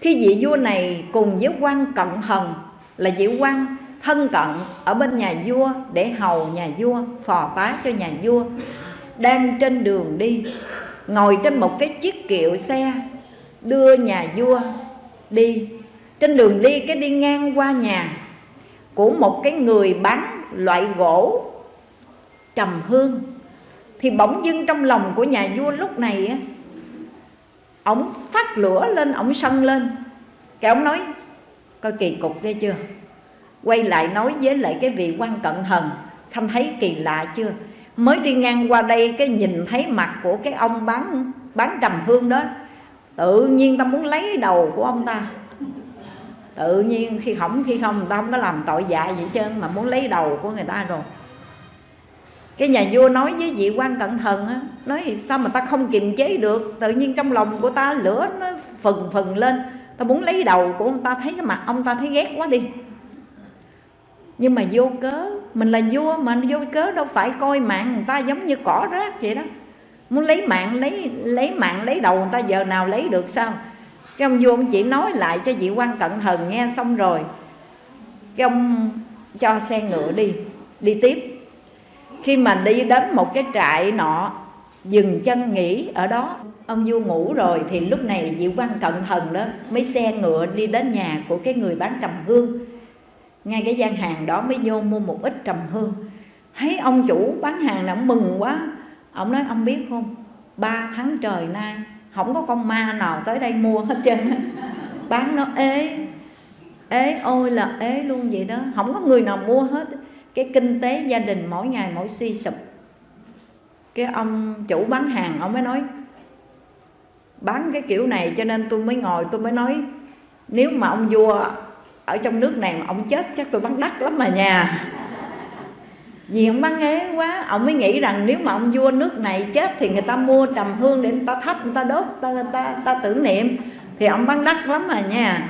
[SPEAKER 1] Khi vị vua này cùng với quan cận thần là vị quan thân cận ở bên nhà vua để hầu nhà vua, phò tá cho nhà vua. Đang trên đường đi, ngồi trên một cái chiếc kiệu xe, đưa nhà vua đi. Trên đường đi, cái đi ngang qua nhà của một cái người bán loại gỗ trầm hương. Thì bỗng dưng trong lòng của nhà vua lúc này á, ổng phát lửa lên, ổng sân lên. Cái ổng nói, coi kỳ cục ghê chưa? Quay lại nói với lại cái vị quan cận thần khanh thấy kỳ lạ chưa? Mới đi ngang qua đây cái nhìn thấy mặt của cái ông bán bán trầm hương đó. Tự nhiên ta muốn lấy đầu của ông ta. Tự nhiên khi không khi không người ta không có làm tội dạ gì trơn mà muốn lấy đầu của người ta rồi. Cái nhà vua nói với vị quan cận thần á, nói sao mà ta không kiềm chế được? Tự nhiên trong lòng của ta lửa nó phừng phừng lên. Ta muốn lấy đầu của ông ta, thấy cái mặt ông ta thấy ghét quá đi nhưng mà vô cớ, mình là vua mà vô cớ đâu phải coi mạng người ta giống như cỏ rác vậy đó. Muốn lấy mạng, lấy lấy mạng, lấy đầu người ta giờ nào lấy được sao? Cái ông vua ông chỉ nói lại cho vị quan cận thần nghe xong rồi. Cái ông cho xe ngựa đi đi tiếp. Khi mà đi đến một cái trại nọ, dừng chân nghỉ ở đó, ông vua ngủ rồi thì lúc này vị quan cận thần đó mấy xe ngựa đi đến nhà của cái người bán trầm hương ngay cái gian hàng đó mới vô mua một ít trầm hương. Thấy ông chủ bán hàng nào mừng quá. Ông nói, ông biết không? Ba tháng trời nay không có con ma nào tới đây mua hết trơn bán nó ế ế ôi là ế luôn vậy đó. Không có người nào mua hết cái kinh tế gia đình mỗi ngày mỗi suy sụp. Cái ông chủ bán hàng, ông mới nói, bán cái kiểu này cho nên tôi mới ngồi, tôi mới nói, nếu mà ông vua ở trong nước này mà ông chết chắc tôi bán đắt lắm mà nhà vì ông bán ghế quá ông mới nghĩ rằng nếu mà ông vua nước này chết thì người ta mua trầm hương để người ta thắp người ta đốt ta, ta, ta, ta tưởng niệm. Thì ông bán đắt lắm mà nha.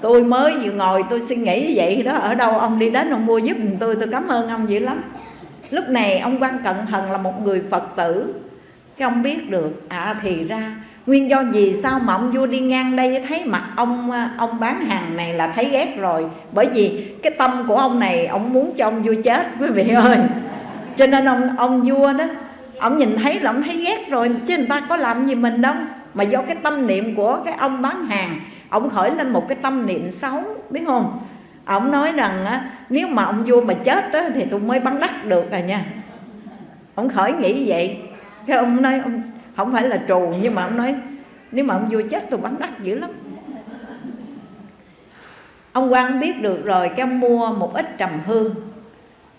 [SPEAKER 1] Tôi mới vừa ngồi tôi suy nghĩ vậy đó ở đâu ông đi đến ông mua giúp tôi tôi cảm ơn ông dữ lắm. Lúc này ông quan cận thần là một người phật tử. Cái ông biết được à thì ra nguyên do gì sao mà ông vua đi ngang đây thấy mặt ông à, ông bán hàng này là thấy ghét rồi? Bởi vì cái tâm của ông này ông muốn cho ông vua chết quý vị ơi. Cho nên ông ông vua đó ông nhìn thấy là ông thấy ghét rồi chứ người ta có làm gì mình đâu. Mà do cái tâm niệm của cái ông bán hàng ông khởi lên một cái tâm niệm xấu biết không? Ông nói rằng á, nếu mà ông vua mà chết đó, thì tôi mới bắn đắt được rồi nha. Ông khởi nghĩ vậy. Cái ông nói ông không phải là trù, nhưng mà ông nói, nếu mà ông vua chết, tôi bắn đắt dữ lắm. Ông quan biết được rồi, cái ông mua một ít trầm hương,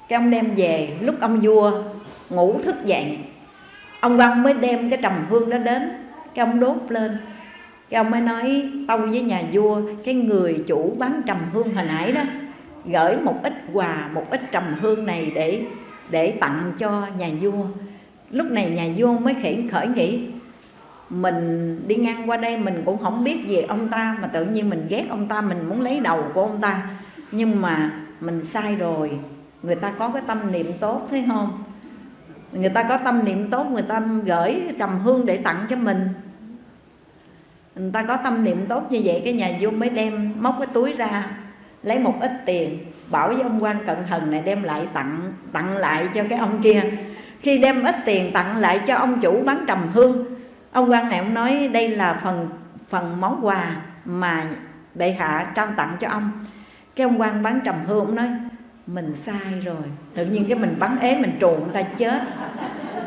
[SPEAKER 1] cái ông đem về. Lúc ông vua ngủ thức dậy, ông quan mới đem cái trầm hương đó đến, cái ông đốt lên. Cái ông mới nói, tâu với nhà vua, cái người chủ bán trầm hương hồi nãy đó, gửi một ít quà, một ít trầm hương này để để tặng cho nhà vua lúc này nhà vua mới khởi khởi nghĩ, mình đi ngang qua đây mình cũng không biết về ông ta, mà tự nhiên mình ghét ông ta, mình muốn lấy đầu của ông ta. Nhưng mà mình sai rồi, người ta có cái tâm niệm tốt, thấy không? Người ta có tâm niệm tốt, người ta gửi trầm hương để tặng cho mình. Người ta có tâm niệm tốt như vậy, cái nhà vua mới đem móc cái túi ra, lấy một ít tiền, bảo với ông quan cận thần này đem lại tặng tặng lại cho cái ông kia khi đem ít tiền tặng lại cho ông chủ bán trầm hương, ông quan này ông nói đây là phần phần món quà mà bệ hạ trao tặng cho ông. Cái ông quan bán trầm hương ông nói, mình sai rồi, tự nhiên cái mình bắn ế mình trù người ta chết.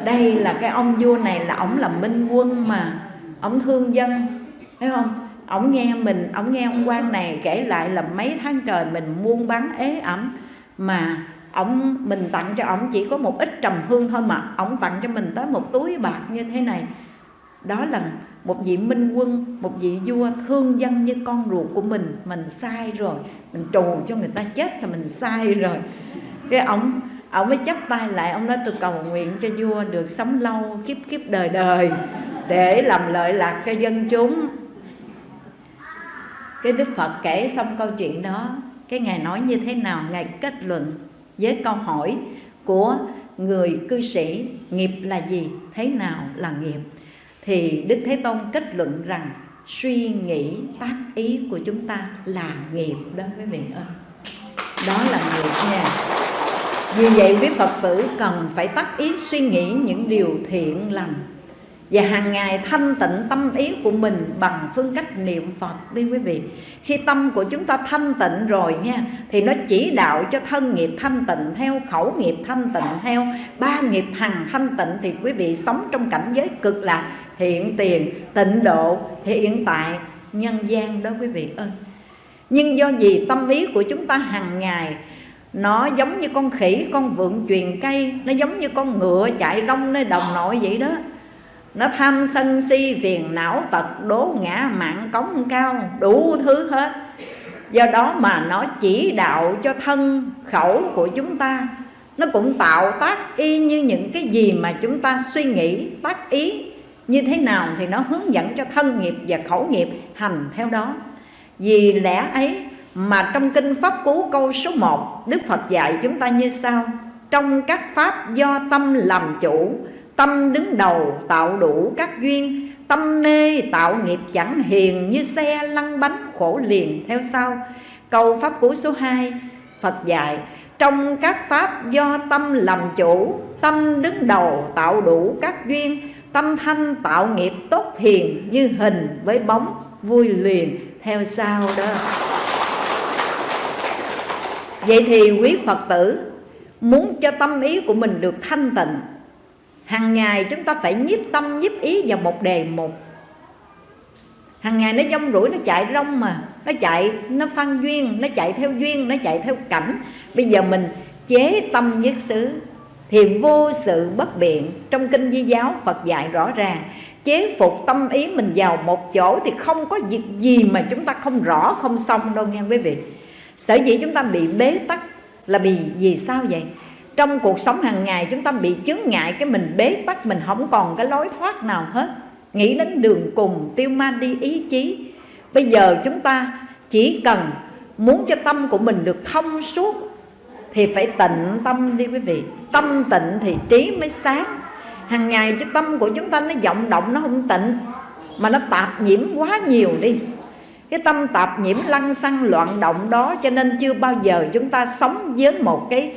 [SPEAKER 1] Đây là cái ông vua này là ổng là minh quân mà, ổng thương dân. Thấy không? Ổng nghe mình, ổng nghe ông quan này kể lại là mấy tháng trời mình buôn bán ế ẩm mà ổng mình tặng cho ổng chỉ có một ít trầm hương thôi mà. Ổng tặng cho mình tới một túi bạc như thế này. Đó là một vị minh quân, một vị vua thương dân như con ruột của mình. Mình sai rồi. Mình trù cho người ta chết là mình sai rồi. Cái ổng ổng mới chấp tay lại. Ông nói, tôi cầu nguyện cho vua được sống lâu, kiếp kiếp đời đời, để làm lợi lạc cho dân chúng. Cái đức phật kể xong câu chuyện đó. Cái ngài nói như thế nào? Ngài kết luận với câu hỏi của người cư sĩ, nghiệp là gì, thế nào là nghiệp? Thì đức thế tôn kết luận rằng suy nghĩ tác ý của chúng ta là nghiệp đó, quý vị ơi. Đó là nghiệp nha. Vì vậy, quý phật tử cần phải tác ý suy nghĩ những điều thiện lành và hàng ngày thanh tịnh tâm ý của mình bằng phương cách niệm Phật đi quý vị. Khi tâm của chúng ta thanh tịnh rồi nha, thì nó chỉ đạo cho thân nghiệp thanh tịnh theo, khẩu nghiệp thanh tịnh theo, ba nghiệp hằng thanh tịnh thì quý vị sống trong cảnh giới cực lạc, hiện tiền, tịnh độ, hiện tại, nhân gian đó quý vị ơi. Nhưng do gì tâm ý của chúng ta hàng ngày, nó giống như con khỉ, con vượn truyền cây, nó giống như con ngựa chạy rong nơi đồng nội vậy đó nó tham sân si phiền não tật, đố ngã mạng cống cao, đủ thứ hết. Do đó mà nó chỉ đạo cho thân khẩu của chúng ta. Nó cũng tạo tác y như những cái gì mà chúng ta suy nghĩ, tác ý. Như thế nào thì nó hướng dẫn cho thân nghiệp và khẩu nghiệp hành theo đó. Vì lẽ ấy mà trong kinh Pháp Cú câu số 1 Đức Phật dạy chúng ta như sau. Trong các pháp do tâm làm chủ Tâm đứng đầu tạo đủ các duyên, Tâm mê tạo nghiệp chẳng hiền Như xe lăn bánh khổ liền theo sau. Câu Pháp Cú số 2 Phật dạy, Trong các pháp do tâm làm chủ, Tâm đứng đầu tạo đủ các duyên, Tâm thanh tạo nghiệp tốt hiền Như hình với bóng vui liền theo sau đó. Vậy thì quý Phật tử, Muốn cho tâm ý của mình được thanh tịnh hàng ngày chúng ta phải nhiếp tâm, nhiếp ý vào một đề mục. Hàng ngày nó dông rủi, nó chạy rong mà. Nó chạy, nó phan duyên, nó chạy theo duyên, nó chạy theo cảnh. Bây giờ mình chế tâm nhất xứ thì vô sự bất biện. Trong kinh di giáo, phật dạy rõ ràng, chế phục tâm ý mình vào một chỗ thì không có việc gì mà chúng ta không rõ, không xong đâu nghe quý vị. Sở dĩ chúng ta bị bế tắc là vì vì sao vậy? Trong cuộc sống hàng ngày, chúng ta bị chướng ngại cái mình bế tắc, mình không còn cái lối thoát nào hết. Nghĩ đến đường cùng, tiêu ma đi ý chí. Bây giờ chúng ta chỉ cần muốn cho tâm của mình được thông suốt, thì phải tịnh tâm đi quý vị. Tâm tịnh thì trí mới sáng. Hàng ngày cho tâm của chúng ta nó vọng động, nó không tịnh, mà nó tạp nhiễm quá nhiều đi. Cái tâm tạp nhiễm lăng xăng loạn động đó, cho nên chưa bao giờ chúng ta sống với một cái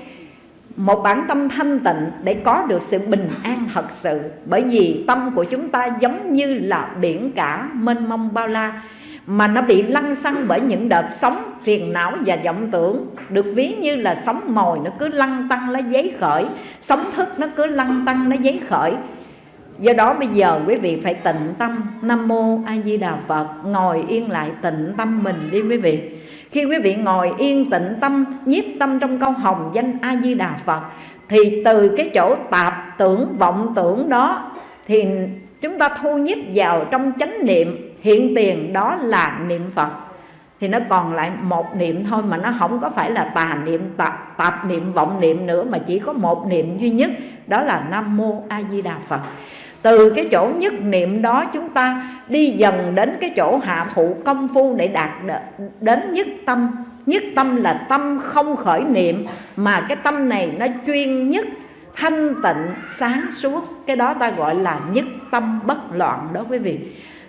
[SPEAKER 1] một bản tâm thanh tịnh để có được sự bình an thật sự. Bởi vì tâm của chúng ta giống như là biển cả mênh mông bao la, mà nó bị lăn xăng bởi những đợt sóng phiền não và vọng tưởng. Được ví như là sóng mồi nó cứ lăn tăng nó giấy khởi, sóng thức nó cứ lăn tăng nó giấy khởi. Do đó bây giờ quý vị phải tịnh tâm. Nam mô a di đà phật, ngồi yên lại tịnh tâm mình đi quý vị khi quý vị ngồi yên tịnh tâm nhiếp tâm trong câu hồng danh a di đà phật thì từ cái chỗ tạp tưởng vọng tưởng đó thì chúng ta thu nhiếp vào trong chánh niệm hiện tiền đó là niệm phật. Thì nó còn lại một niệm thôi mà nó không có phải là tà niệm tạp, tạp niệm vọng niệm nữa mà chỉ có một niệm duy nhất đó là nam mô a di đà phật từ cái chỗ nhất niệm đó chúng ta đi dần đến cái chỗ hạ thụ công phu để đạt đến nhất tâm. Nhất tâm là tâm không khởi niệm, mà cái tâm này nó chuyên nhất, thanh tịnh, sáng suốt. Cái đó ta gọi là nhất tâm bất loạn đó quý vị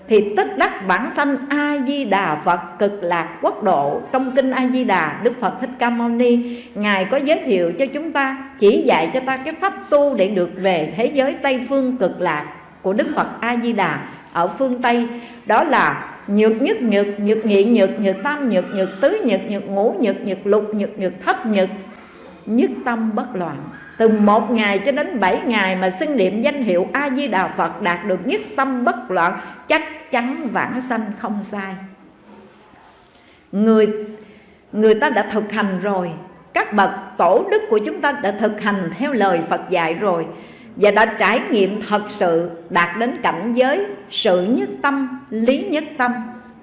[SPEAKER 1] thì tất đắc bản sanh a di đà phật cực lạc quốc độ. Trong kinh a di đà đức phật thích ca mâu ni, ngài có giới thiệu cho chúng ta, chỉ dạy cho ta cái pháp tu để được về thế giới tây phương cực lạc của đức phật a di đà ở phương tây. Đó là nhược nhất, nhược nhược nghị nhược nhược tam, nhược nhược tứ, nhược nhược ngũ, nhược nhược lục, nhược nhược thất, nhược nhất tâm bất loạn. Từ một ngày cho đến bảy ngày mà xưng niệm danh hiệu a di đà phật đạt được nhất tâm bất loạn, chắc chắn vãng sanh không sai. Người người ta đã thực hành rồi. Các bậc tổ đức của chúng ta đã thực hành theo lời phật dạy rồi và đã trải nghiệm thật sự đạt đến cảnh giới sự nhất tâm, lý nhất tâm.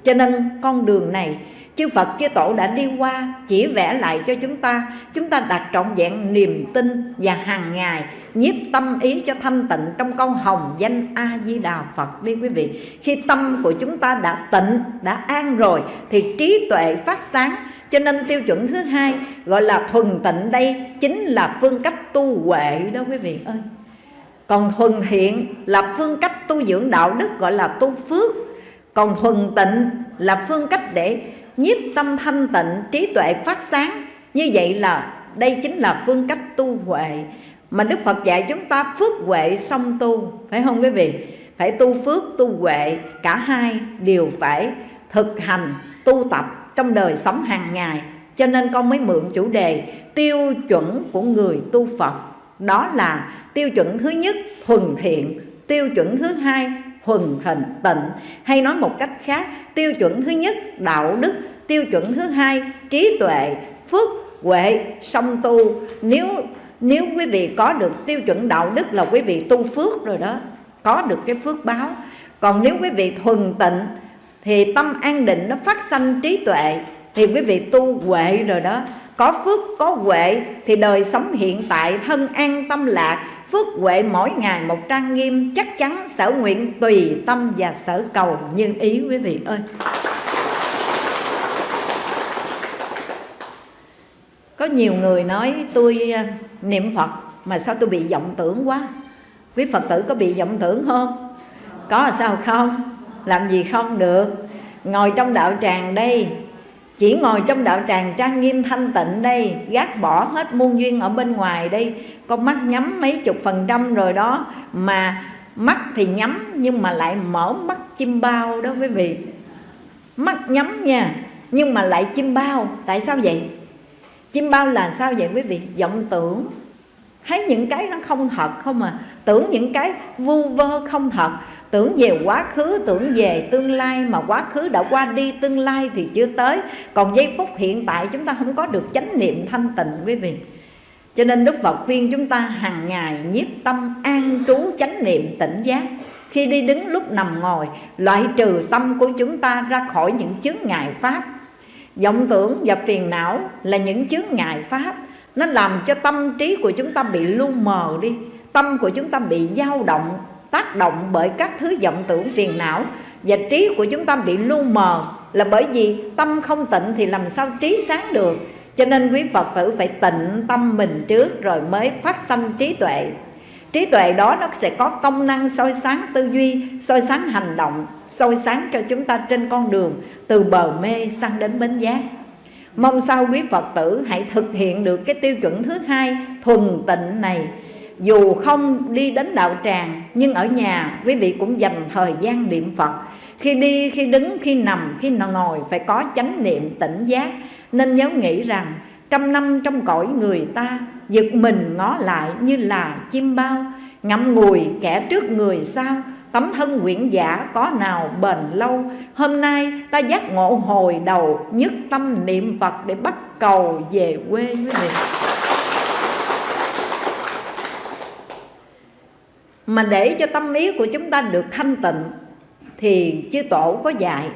[SPEAKER 1] Cho nên con đường này chư Phật chư Tổ đã đi qua, chỉ vẽ lại cho chúng ta. Chúng ta đặt trọn vẹn niềm tin và hàng ngày nhiếp tâm ý cho thanh tịnh trong câu hồng danh A Di Đà Phật đi quý vị. Khi tâm của chúng ta đã tịnh, đã an rồi, thì trí tuệ phát sáng. Cho nên tiêu chuẩn thứ hai gọi là thuần tịnh đây chính là phương cách tu huệ đó quý vị ơi. Còn thuần thiện là phương cách tu dưỡng đạo đức, gọi là tu phước. Còn thuần tịnh là phương cách để nhiếp tâm thanh tịnh, trí tuệ phát sáng. Như vậy là đây chính là phương cách tu huệ mà Đức Phật dạy chúng ta phước huệ song tu, phải không quý vị? Phải tu phước, tu huệ, cả hai đều phải thực hành, tu tập trong đời sống hàng ngày. Cho nên con mới mượn chủ đề tiêu chuẩn của người tu Phật. Đó là tiêu chuẩn thứ nhất thuần thiện, tiêu chuẩn thứ hai thuần hình tịnh. Hay nói một cách khác, tiêu chuẩn thứ nhất, đạo đức. Tiêu chuẩn thứ hai, trí tuệ, phước, huệ, song tu. Nếu nếu quý vị có được tiêu chuẩn đạo đức là quý vị tu phước rồi đó, có được cái phước báo. Còn nếu quý vị thuần tịnh, thì tâm an định nó phát sanh trí tuệ, thì quý vị tu huệ rồi đó. Có phước, có huệ, thì đời sống hiện tại, thân an, tâm lạc phước huệ mỗi ngày một trang nghiêm, chắc chắn sở nguyện tùy tâm và sở cầu như ý quý vị ơi. Có nhiều người nói tôi à, niệm phật mà sao tôi bị vọng tưởng quá? Quý phật tử có bị vọng tưởng không? Có sao không? Làm gì không được? Ngồi trong đạo tràng đây chỉ ngồi trong đạo tràng trang nghiêm thanh tịnh đây, gác bỏ hết muôn duyên ở bên ngoài đây. Con mắt nhắm mấy chục phần trăm rồi đó, mà mắt thì nhắm nhưng mà lại mở mắt chim bao đó quý vị. Mắt nhắm nha, nhưng mà lại chim bao. Tại sao vậy? Chim bao là sao vậy quý vị? Vọng tưởng. Thấy những cái nó không thật không à. Tưởng những cái vu vơ không thật tưởng về quá khứ, tưởng về tương lai, mà quá khứ đã qua đi, tương lai thì chưa tới. Còn giây phút hiện tại chúng ta không có được chánh niệm thanh tịnh, quý vị. Cho nên Đức Phật khuyên chúng ta hàng ngày nhiếp tâm an trú chánh niệm tỉnh giác. Khi đi đứng lúc nằm ngồi, Loại trừ tâm của chúng ta ra khỏi những chướng ngại pháp. Vọng tưởng và phiền não là những chướng ngại pháp. Nó làm cho tâm trí của chúng ta bị lu mờ đi, tâm của chúng ta bị dao động tác động bởi các thứ vọng tưởng phiền não và trí của chúng ta bị lu mờ là bởi vì tâm không tịnh thì làm sao trí sáng được? Cho nên quý Phật tử phải tịnh tâm mình trước rồi mới phát sanh trí tuệ. Trí tuệ đó nó sẽ có công năng soi sáng tư duy, soi sáng hành động, soi sáng cho chúng ta trên con đường từ bờ mê sang đến bến giác. Mong sao quý phật tử hãy thực hiện được cái tiêu chuẩn thứ hai, thuần tịnh này dù không đi đến đạo tràng, nhưng ở nhà quý vị cũng dành thời gian niệm phật. Khi đi, khi đứng, khi nằm, khi ngồi phải có chánh niệm tỉnh giác. Nên nhớ nghĩ rằng, trăm năm trong cõi người ta, giật mình ngó lại như là chim bao. Ngậm ngùi kẻ trước người sau tấm thân nguyện giả có nào bền lâu? Hôm nay ta giác ngộ hồi đầu nhất tâm niệm phật để bắt cầu về quê quý vị. Mà để cho tâm ý của chúng ta được thanh tịnh, thì chư tổ có dạy,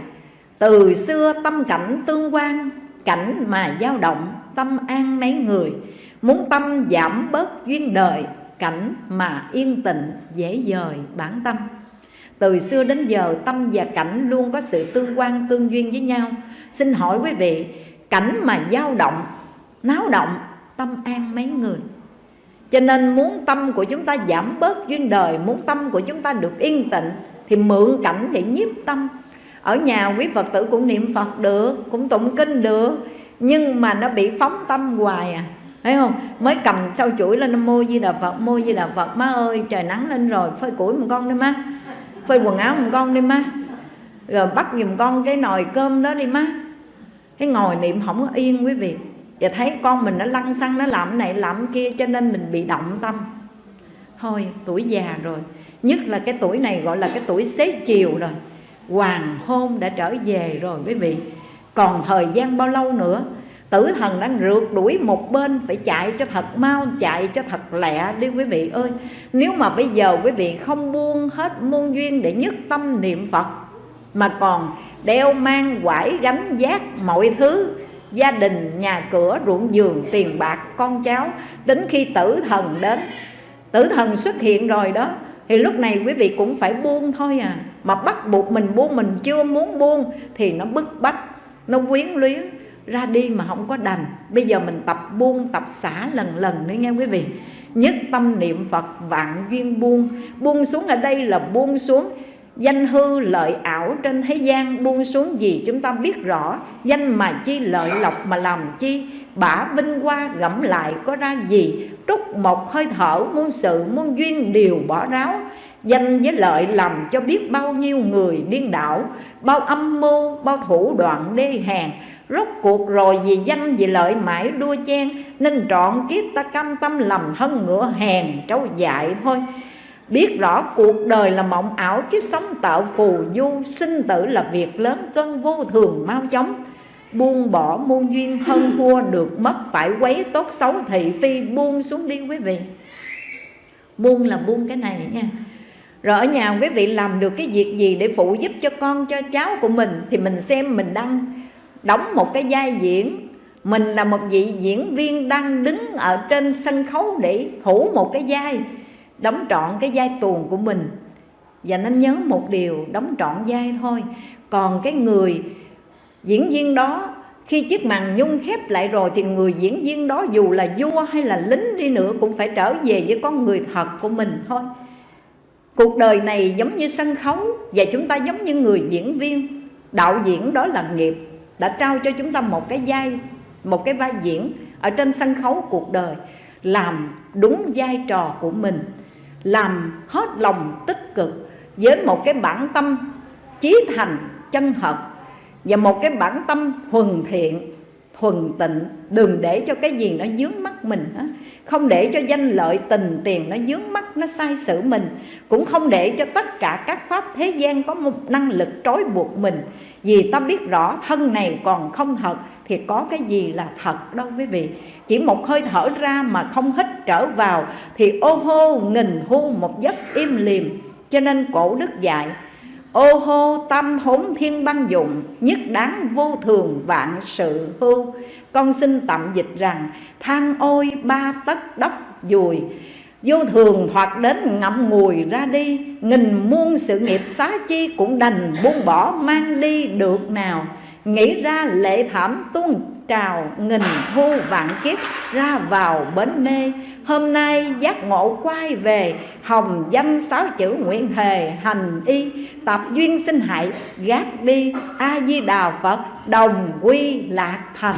[SPEAKER 1] từ xưa tâm cảnh tương quan, cảnh mà dao động, tâm an mấy người. Muốn tâm giảm bớt duyên đời, cảnh mà yên tịnh, dễ dời bản tâm. Từ xưa đến giờ, tâm và cảnh luôn có sự tương quan, tương duyên với nhau. Xin hỏi quý vị, cảnh mà dao động, náo động, tâm an mấy người? Cho nên muốn tâm của chúng ta giảm bớt duyên đời, muốn tâm của chúng ta được yên tịnh, thì mượn cảnh để nhiếp tâm. Ở nhà quý phật tử cũng niệm phật được, cũng tụng kinh được, nhưng mà nó bị phóng tâm hoài à. Thấy không? Mới cầm sau chuỗi lên nam mô di đà phật, mô di đà phật, má ơi, trời nắng lên rồi, phơi củi một con đi má, phơi quần áo một con đi má, rồi bắt giùm con cái nồi cơm đó đi má. Cái ngồi niệm không có yên quý vị và thấy con mình nó lăn xăng, nó làm này, làm kia, cho nên mình bị động tâm. Thôi, tuổi già rồi. Nhất là cái tuổi này gọi là cái tuổi xế chiều rồi. Hoàng hôn đã trở về rồi, quý vị. Còn thời gian bao lâu nữa? Tử thần đang rượt đuổi một bên, phải chạy cho thật mau, chạy cho thật lẹ đi, quý vị ơi. Nếu mà bây giờ quý vị không buông hết muôn duyên để nhất tâm niệm phật, mà còn đeo mang quải gánh giác mọi thứ gia đình, nhà cửa, ruộng vườn tiền bạc, con cháu, đến khi tử thần đến. Tử thần xuất hiện rồi đó, thì lúc này quý vị cũng phải buông thôi à. Mà bắt buộc mình buông, mình chưa muốn buông, thì nó bức bách, nó quyến luyến, ra đi mà không có đành. Bây giờ mình tập buông, tập xả lần lần nữa nghe quý vị. Nhất tâm niệm phật, vạn duyên buông. Buông xuống ở đây là buông xuống danh hư lợi ảo trên thế gian buông xuống gì chúng ta biết rõ. Danh mà chi, lợi lộc mà làm chi? Bả vinh hoa gẫm lại có ra gì? Trúc một hơi thở, muôn sự, muôn duyên đều bỏ ráo. Danh với lợi làm cho biết bao nhiêu người điên đảo, bao âm mưu, bao thủ đoạn đê hèn. Rốt cuộc rồi vì danh vì lợi mãi đua chen, nên trọn kiếp ta cam tâm lầm thân ngựa hèn trâu dại thôi. Biết rõ cuộc đời là mộng ảo, Kiếp sống tạo phù du, Sinh tử là việc lớn, cân vô thường, mau chóng. Buông bỏ muôn duyên hơn thua được mất, Phải quấy tốt xấu thị phi, buông xuống đi quý vị. Buông là buông cái này nha. Rồi ở nhà quý vị làm được cái việc gì để phụ giúp cho con, cho cháu của mình, Thì mình xem mình đang đóng một cái vai diễn. Mình là một vị diễn viên đang đứng ở trên sân khấu để thủ một cái vai. Đóng trọn cái vai tuồng của mình. Và nên nhớ một điều, đóng trọn vai thôi. Còn cái người diễn viên đó, khi chiếc màn nhung khép lại rồi thì người diễn viên đó dù là vua hay là lính đi nữa cũng phải trở về với con người thật của mình thôi. Cuộc đời này giống như sân khấu Và chúng ta giống như người diễn viên. Đạo diễn đó là nghiệp, Đã trao cho chúng ta một cái vai, Một cái vai diễn Ở trên sân khấu cuộc đời, Làm đúng vai trò của mình. Làm hết lòng tích cực Với một cái bản tâm Chí thành, chân thật Và một cái bản tâm thuần thiện, thuần tịnh. Đừng để cho cái gì nó dướng mắt mình hết không để cho danh lợi tình tiền nó dướng mắt, nó sai sự mình. Cũng không để cho tất cả các pháp thế gian có một năng lực trói buộc mình. Vì ta biết rõ thân này còn không thật thì có cái gì là thật đâu quý vị. Chỉ một hơi thở ra mà không hít trở vào, thì ô hô nghìn thu một giấc im liềm cho nên cổ đức dạy, Ô hô tâm thốn thiên băng dụng, Nhất đáng vô thường vạn sự hưu con xin tạm dịch rằng, Than ôi ba tấc đốc dùi, Vô thường thoạt đến ngậm ngùi ra đi, Nghìn muôn sự nghiệp xá chi cũng đành buông bỏ mang đi được nào. Nghĩ ra lệ thảm tuôn trào, nghìn thu vạn kiếp ra vào bến mê. Hôm nay giác ngộ quay về, Hồng danh sáu chữ nguyện thề, hành y, Tập duyên sinh hại, gác đi. A-di-đà Phật, đồng quy lạc thành.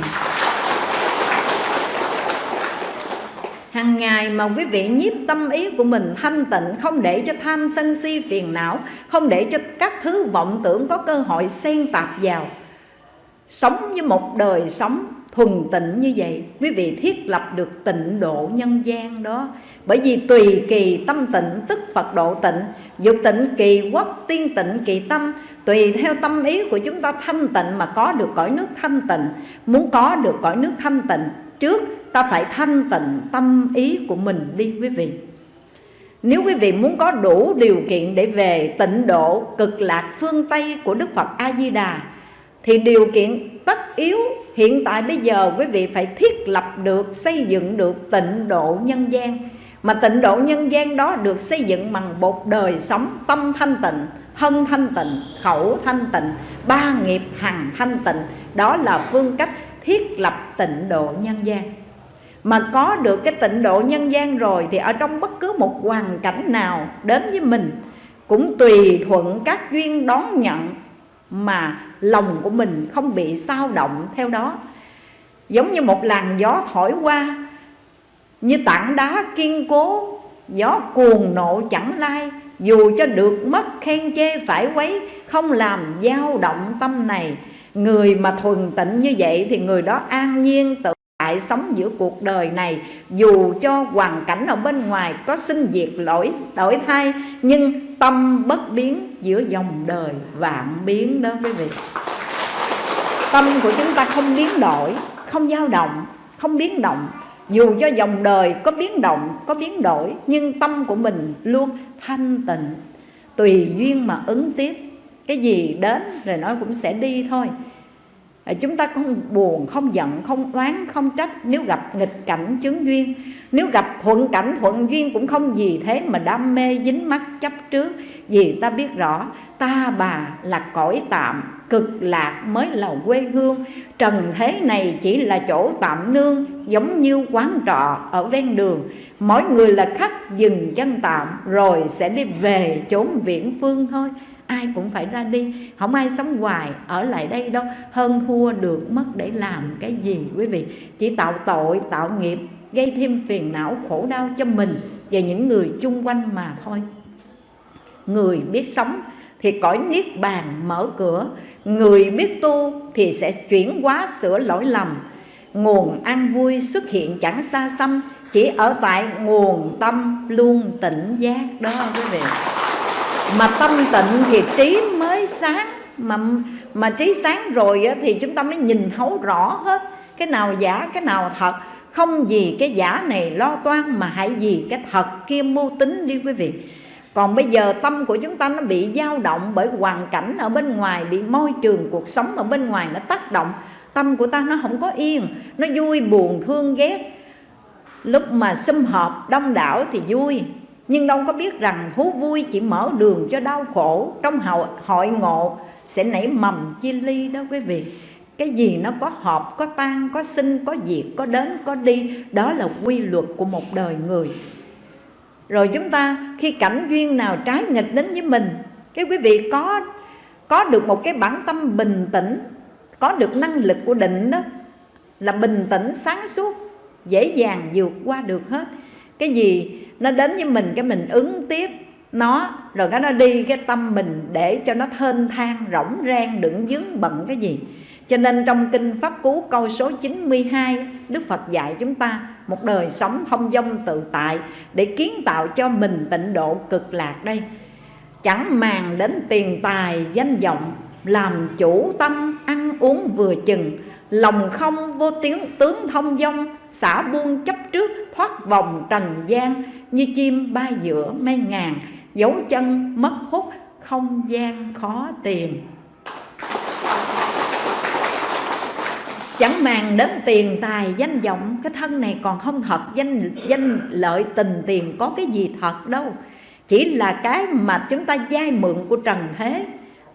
[SPEAKER 1] Hằng ngày mà quý vị nhiếp tâm ý của mình thanh tịnh, Không để cho tham sân si phiền não, Không để cho các thứ vọng tưởng có cơ hội xen tạp vào. Sống với một đời sống thuần tịnh như vậy, Quý vị thiết lập được tịnh độ nhân gian đó. Bởi vì tùy kỳ tâm tịnh, tức Phật độ tịnh, Dục tịnh kỳ quốc, tiên tịnh kỳ tâm, Tùy theo tâm ý của chúng ta thanh tịnh mà có được cõi nước thanh tịnh. Muốn có được cõi nước thanh tịnh, Trước ta phải thanh tịnh tâm ý của mình đi, quý vị. Nếu quý vị muốn có đủ điều kiện để về tịnh độ cực lạc phương Tây của Đức Phật A-di-đà thì điều kiện tất yếu hiện tại bây giờ quý vị phải thiết lập được, xây dựng được tịnh độ nhân gian. Mà tịnh độ nhân gian đó được xây dựng bằng một đời sống tâm thanh tịnh, thân thanh tịnh, khẩu thanh tịnh, ba nghiệp hằng thanh tịnh. Đó là phương cách thiết lập tịnh độ nhân gian. Mà có được cái tịnh độ nhân gian rồi thì ở trong bất cứ một hoàn cảnh nào đến với mình cũng tùy thuận các duyên đón nhận mà lòng của mình không bị sao động theo đó. Giống như một làn gió thổi qua, như tảng đá kiên cố, gió cuồng nộ chẳng lai, dù cho được mất khen chê phải quấy, không làm dao động tâm này. Người mà thuần tịnh như vậy thì người đó an nhiên tự tại sống giữa cuộc đời này. Dù cho hoàn cảnh ở bên ngoài có sinh diệt lỗi, đổi thay, nhưng tâm bất biến giữa dòng đời vạn biến đó quý vị. Tâm của chúng ta không biến đổi, không dao động, không biến động. Dù cho dòng đời có biến động, có biến đổi, nhưng tâm của mình luôn thanh tịnh. Tùy duyên mà ứng tiếp. Cái gì đến rồi nó cũng sẽ đi thôi. Ờ, chúng ta không buồn, không giận, không oán, không trách. Nếu gặp nghịch cảnh chướng duyên, nếu gặp thuận cảnh thuận duyên cũng không gì thế mà đam mê dính mắt chấp trước. Vì ta biết rõ, ta bà là cõi tạm, cực lạc mới là quê hương. Trần thế này chỉ là chỗ tạm nương, giống như quán trọ ở ven đường. Mỗi người là khách dừng chân tạm, rồi sẽ đi về chốn viễn phương thôi ai cũng phải ra đi. Không ai sống hoài ở lại đây đâu. Hơn thua được mất để làm cái gì, quý vị? Chỉ tạo tội, tạo nghiệp, gây thêm phiền não, khổ đau cho mình và những người chung quanh mà thôi. Người biết sống thì cõi niết bàn mở cửa. Người biết tu thì sẽ chuyển hóa sửa lỗi lầm. Nguồn an vui xuất hiện chẳng xa xăm, chỉ ở tại nguồn tâm luôn tỉnh giác đó, quý vị mà tâm tịnh thì trí mới sáng. Mà mà trí sáng rồi á, thì chúng ta mới nhìn thấu rõ hết. Cái nào giả cái nào thật. Không vì cái giả này lo toan mà hãy vì cái thật kia mưu tính đi quý vị. Còn bây giờ tâm của chúng ta nó bị dao động bởi hoàn cảnh ở bên ngoài bị môi trường cuộc sống ở bên ngoài nó tác động. Tâm của ta nó không có yên nó vui buồn thương ghét. Lúc mà xâm hợp đông đảo thì vui nhưng đâu có biết rằng thú vui chỉ mở đường cho đau khổ. Trong hội, hội ngộ sẽ nảy mầm chia ly đó quý vị. Cái gì nó có hợp có tan có sinh có diệt có đến có đi đó là quy luật của một đời người. Rồi chúng ta khi cảnh duyên nào trái nghịch đến với mình cái quý vị có có được một cái bản tâm bình tĩnh có được năng lực của định đó là bình tĩnh sáng suốt dễ dàng vượt qua được hết. Cái gì nó đến với mình cái mình ứng tiếp nó, rồi cái nó đi cái tâm mình để cho nó thênh thang, rỗng rang, đựng dướng bận cái gì. Cho nên trong kinh Pháp Cú câu số 92 Đức Phật dạy chúng ta một đời sống thông dong tự tại Để kiến tạo cho mình tịnh độ cực lạc đây. Chẳng màng đến tiền tài, danh vọng, Làm chủ tâm, ăn uống vừa chừng, Lòng không vô tiếng, tướng thông dong Xả buông chấp trước, thoát vòng trần gian, Như chim bay giữa mây ngàn, Dấu chân mất hút, không gian khó tìm. Chẳng màng đến tiền tài danh vọng, cái thân này còn không thật, danh danh lợi tình tiền có cái gì thật đâu. Chỉ là cái mà chúng ta vay mượn của trần thế.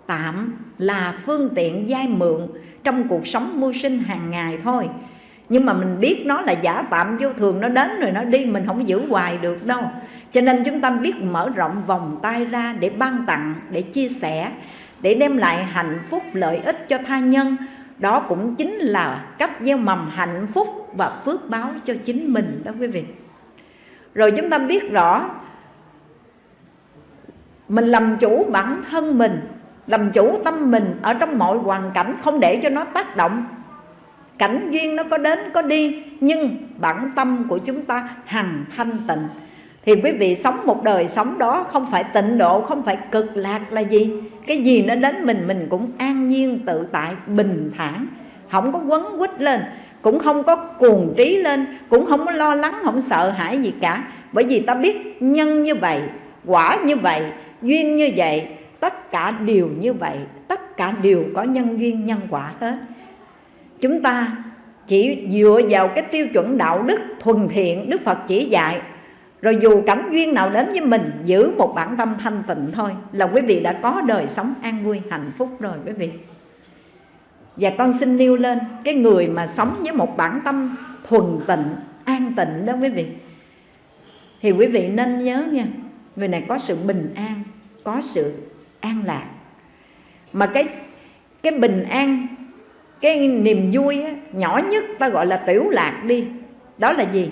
[SPEAKER 1] Tạm là phương tiện vay mượn trong cuộc sống mưu sinh hàng ngày thôi nhưng mà mình biết nó là giả tạm vô thường, nó đến rồi nó đi, mình không giữ hoài được đâu. Cho nên chúng ta biết mở rộng vòng tay ra để ban tặng, để chia sẻ, để đem lại hạnh phúc, lợi ích cho tha nhân. Đó cũng chính là cách gieo mầm hạnh phúc và phước báo cho chính mình đó quý vị. Rồi chúng ta biết rõ, mình làm chủ bản thân mình, làm chủ tâm mình ở trong mọi hoàn cảnh, không để cho nó tác động cảnh duyên nó có đến, có đi, nhưng bản tâm của chúng ta hằng thanh tịnh. Thì quý vị sống một đời sống đó không phải tịnh độ, không phải cực lạc là gì. Cái gì nó đến mình mình cũng an nhiên, tự tại, bình thản. Không có quấn quýt lên, cũng không có cuồng trí lên, cũng không có lo lắng, không sợ hãi gì cả. Bởi vì ta biết nhân như vậy, quả như vậy, duyên như vậy, tất cả đều như vậy, tất cả đều có nhân duyên nhân quả hết chúng ta chỉ dựa vào cái tiêu chuẩn đạo đức thuần thiện đức phật chỉ dạy. Rồi dù cảnh duyên nào đến với mình, Giữ một bản tâm thanh tịnh thôi Là quý vị đã có đời sống an vui, hạnh phúc rồi quý vị. Và con xin nêu lên Cái người mà sống với một bản tâm thuần tịnh, An tịnh đó quý vị. Thì quý vị nên nhớ nha, Người này có sự bình an, Có sự an lạc. Mà cái cái bình an cái niềm vui á, nhỏ nhất ta gọi là tiểu lạc đi. Đó là gì?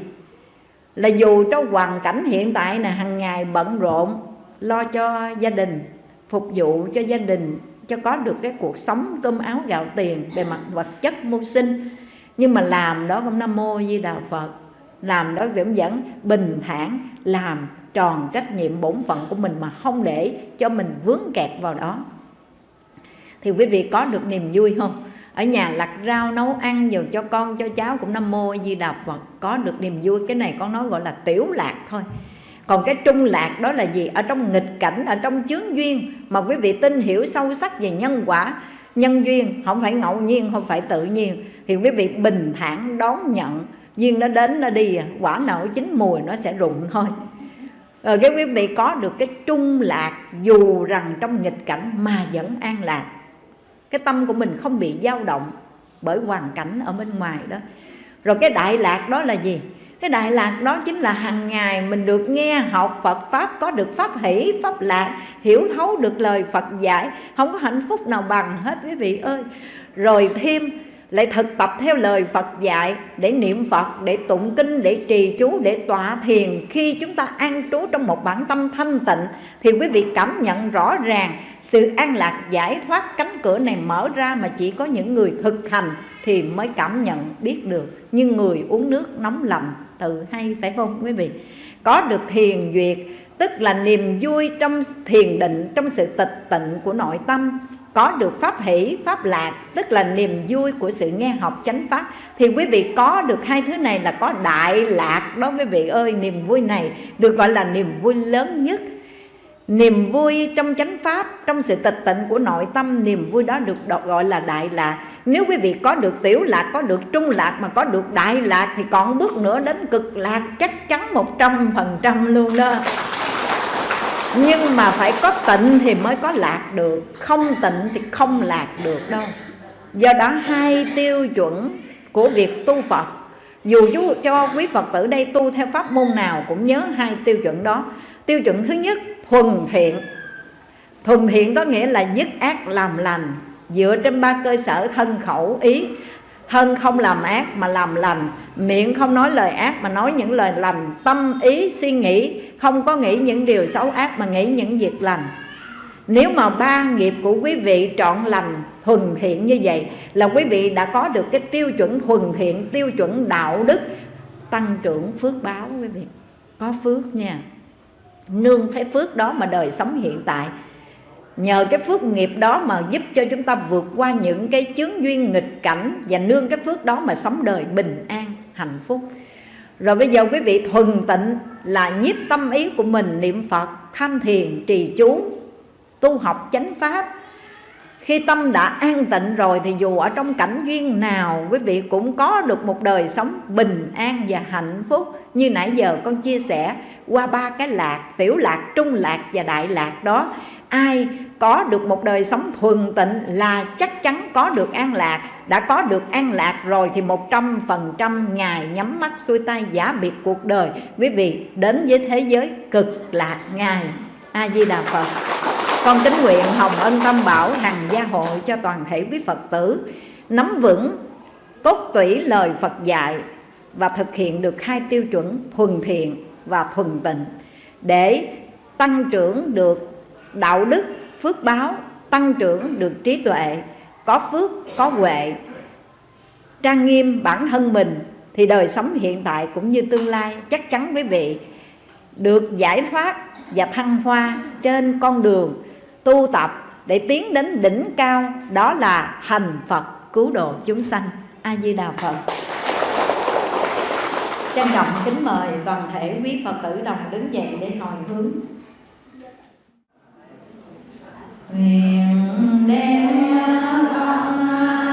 [SPEAKER 1] là dù trong hoàn cảnh hiện tại này hàng ngày bận rộn lo cho gia đình phục vụ cho gia đình cho có được cái cuộc sống cơm áo gạo tiền về mặt vật chất mưu sinh. Nhưng mà làm đó cũng nam mô di đà phật. Làm đó cũng vẫn bình thản làm tròn trách nhiệm bổn phận của mình mà không để cho mình vướng kẹt vào đó. Thì quý vị có được niềm vui không? Ở nhà lặt rau nấu ăn rồi cho con, cho cháu cũng nam mô di đà phật. Có được niềm vui, cái này con nói gọi là tiểu lạc thôi. Còn cái trung lạc đó là gì? Ở trong nghịch cảnh, ở trong chướng duyên. Mà quý vị tin hiểu sâu sắc về nhân quả, nhân duyên, không phải ngẫu nhiên, không phải tự nhiên, thì quý vị bình thản đón nhận. Duyên nó đến, nó đi à. quả nở chín mùi, nó sẽ rụng thôi. Rồi cái quý vị có được cái trung lạc dù rằng trong nghịch cảnh mà vẫn an lạc cái tâm của mình không bị dao động bởi hoàn cảnh ở bên ngoài đó. Rồi cái đại lạc đó là gì? Cái đại lạc đó chính là hàng ngày mình được nghe học Phật Pháp Có được Pháp hỷ, Pháp lạc Hiểu thấu được lời Phật dạy. Không có hạnh phúc nào bằng hết quý vị ơi. Rồi thêm lại thực tập theo lời Phật dạy để niệm Phật, để tụng kinh, để trì chú, để tọa thiền. Khi chúng ta an trú trong một bản tâm thanh tịnh thì quý vị cảm nhận rõ ràng sự an lạc giải thoát cánh cửa này mở ra mà chỉ có những người thực hành thì mới cảm nhận biết được. Như người uống nước nóng lạnh tự hay phải không quý vị có được thiền duyệt tức là niềm vui trong thiền định trong sự tịch tịnh của nội tâm có được pháp hỷ, pháp lạc, tức là niềm vui của sự nghe học chánh pháp, thì quý vị có được hai thứ này là có đại lạc đó quý vị ơi. Niềm vui này được gọi là niềm vui lớn nhất. Niềm vui trong chánh pháp, trong sự tịch tịnh của nội tâm, niềm vui đó được gọi là đại lạc. Nếu quý vị có được tiểu lạc, có được trung lạc, mà có được đại lạc thì còn bước nữa đến cực lạc chắc chắn một trăm phần trăm luôn đó nhưng mà phải có tịnh thì mới có lạc được. Không tịnh thì không lạc được đâu. Do đó hai tiêu chuẩn của việc tu phật, dù chú cho quý phật tử đây tu theo pháp môn nào cũng nhớ hai tiêu chuẩn đó. Tiêu chuẩn thứ nhất, thuần thiện. Thuần thiện có nghĩa là dứt ác làm lành, dựa trên ba cơ sở thân khẩu ý thân không làm ác mà làm lành, miệng không nói lời ác mà nói những lời lành, tâm ý, suy nghĩ, không có nghĩ những điều xấu ác mà nghĩ những việc lành. Nếu mà ba nghiệp của quý vị trọn lành, thuần thiện như vậy, là quý vị đã có được cái tiêu chuẩn thuần thiện, tiêu chuẩn đạo đức, tăng trưởng phước báo quý vị. Có phước nha. Nương thấy phước đó mà đời sống hiện tại nhờ cái phước nghiệp đó mà giúp cho chúng ta vượt qua những cái chướng duyên nghịch cảnh và nương cái phước đó mà sống đời bình an, hạnh phúc. Rồi bây giờ quý vị thuần tịnh là nhiếp tâm ý của mình niệm Phật, tham thiền, trì chú, tu học chánh pháp. Khi tâm đã an tịnh rồi thì dù ở trong cảnh duyên nào, quý vị cũng có được một đời sống bình an và hạnh phúc. Như nãy giờ con chia sẻ qua ba cái lạc, tiểu lạc, trung lạc và đại lạc đó. Ai có được một đời sống thuần tịnh là chắc chắn có được an lạc. Đã có được an lạc rồi thì một trăm phần trăm ngài nhắm mắt xuôi tay giả biệt cuộc đời. Quý vị, đến với thế giới cực lạc ngài. A di đà phật. Con kính nguyện hồng ân tâm bảo hằng gia hội cho toàn thể quý phật tử, nắm vững, cốt tủy lời phật dạy và thực hiện được hai tiêu chuẩn thuần thiện và thuần tịnh để tăng trưởng được đạo đức phước báo, tăng trưởng được trí tuệ, có phước, có huệ. Trang nghiêm bản thân mình thì đời sống hiện tại cũng như tương lai chắc chắn quý vị được giải thoát và thăng hoa trên con đường tu tập để tiến đến đỉnh cao, đó là hành Phật cứu độ chúng sanh. A Di Đà Phật. Trân trọng kính mời toàn thể quý Phật tử đồng đứng dậy để hồi hướng nguyện đem con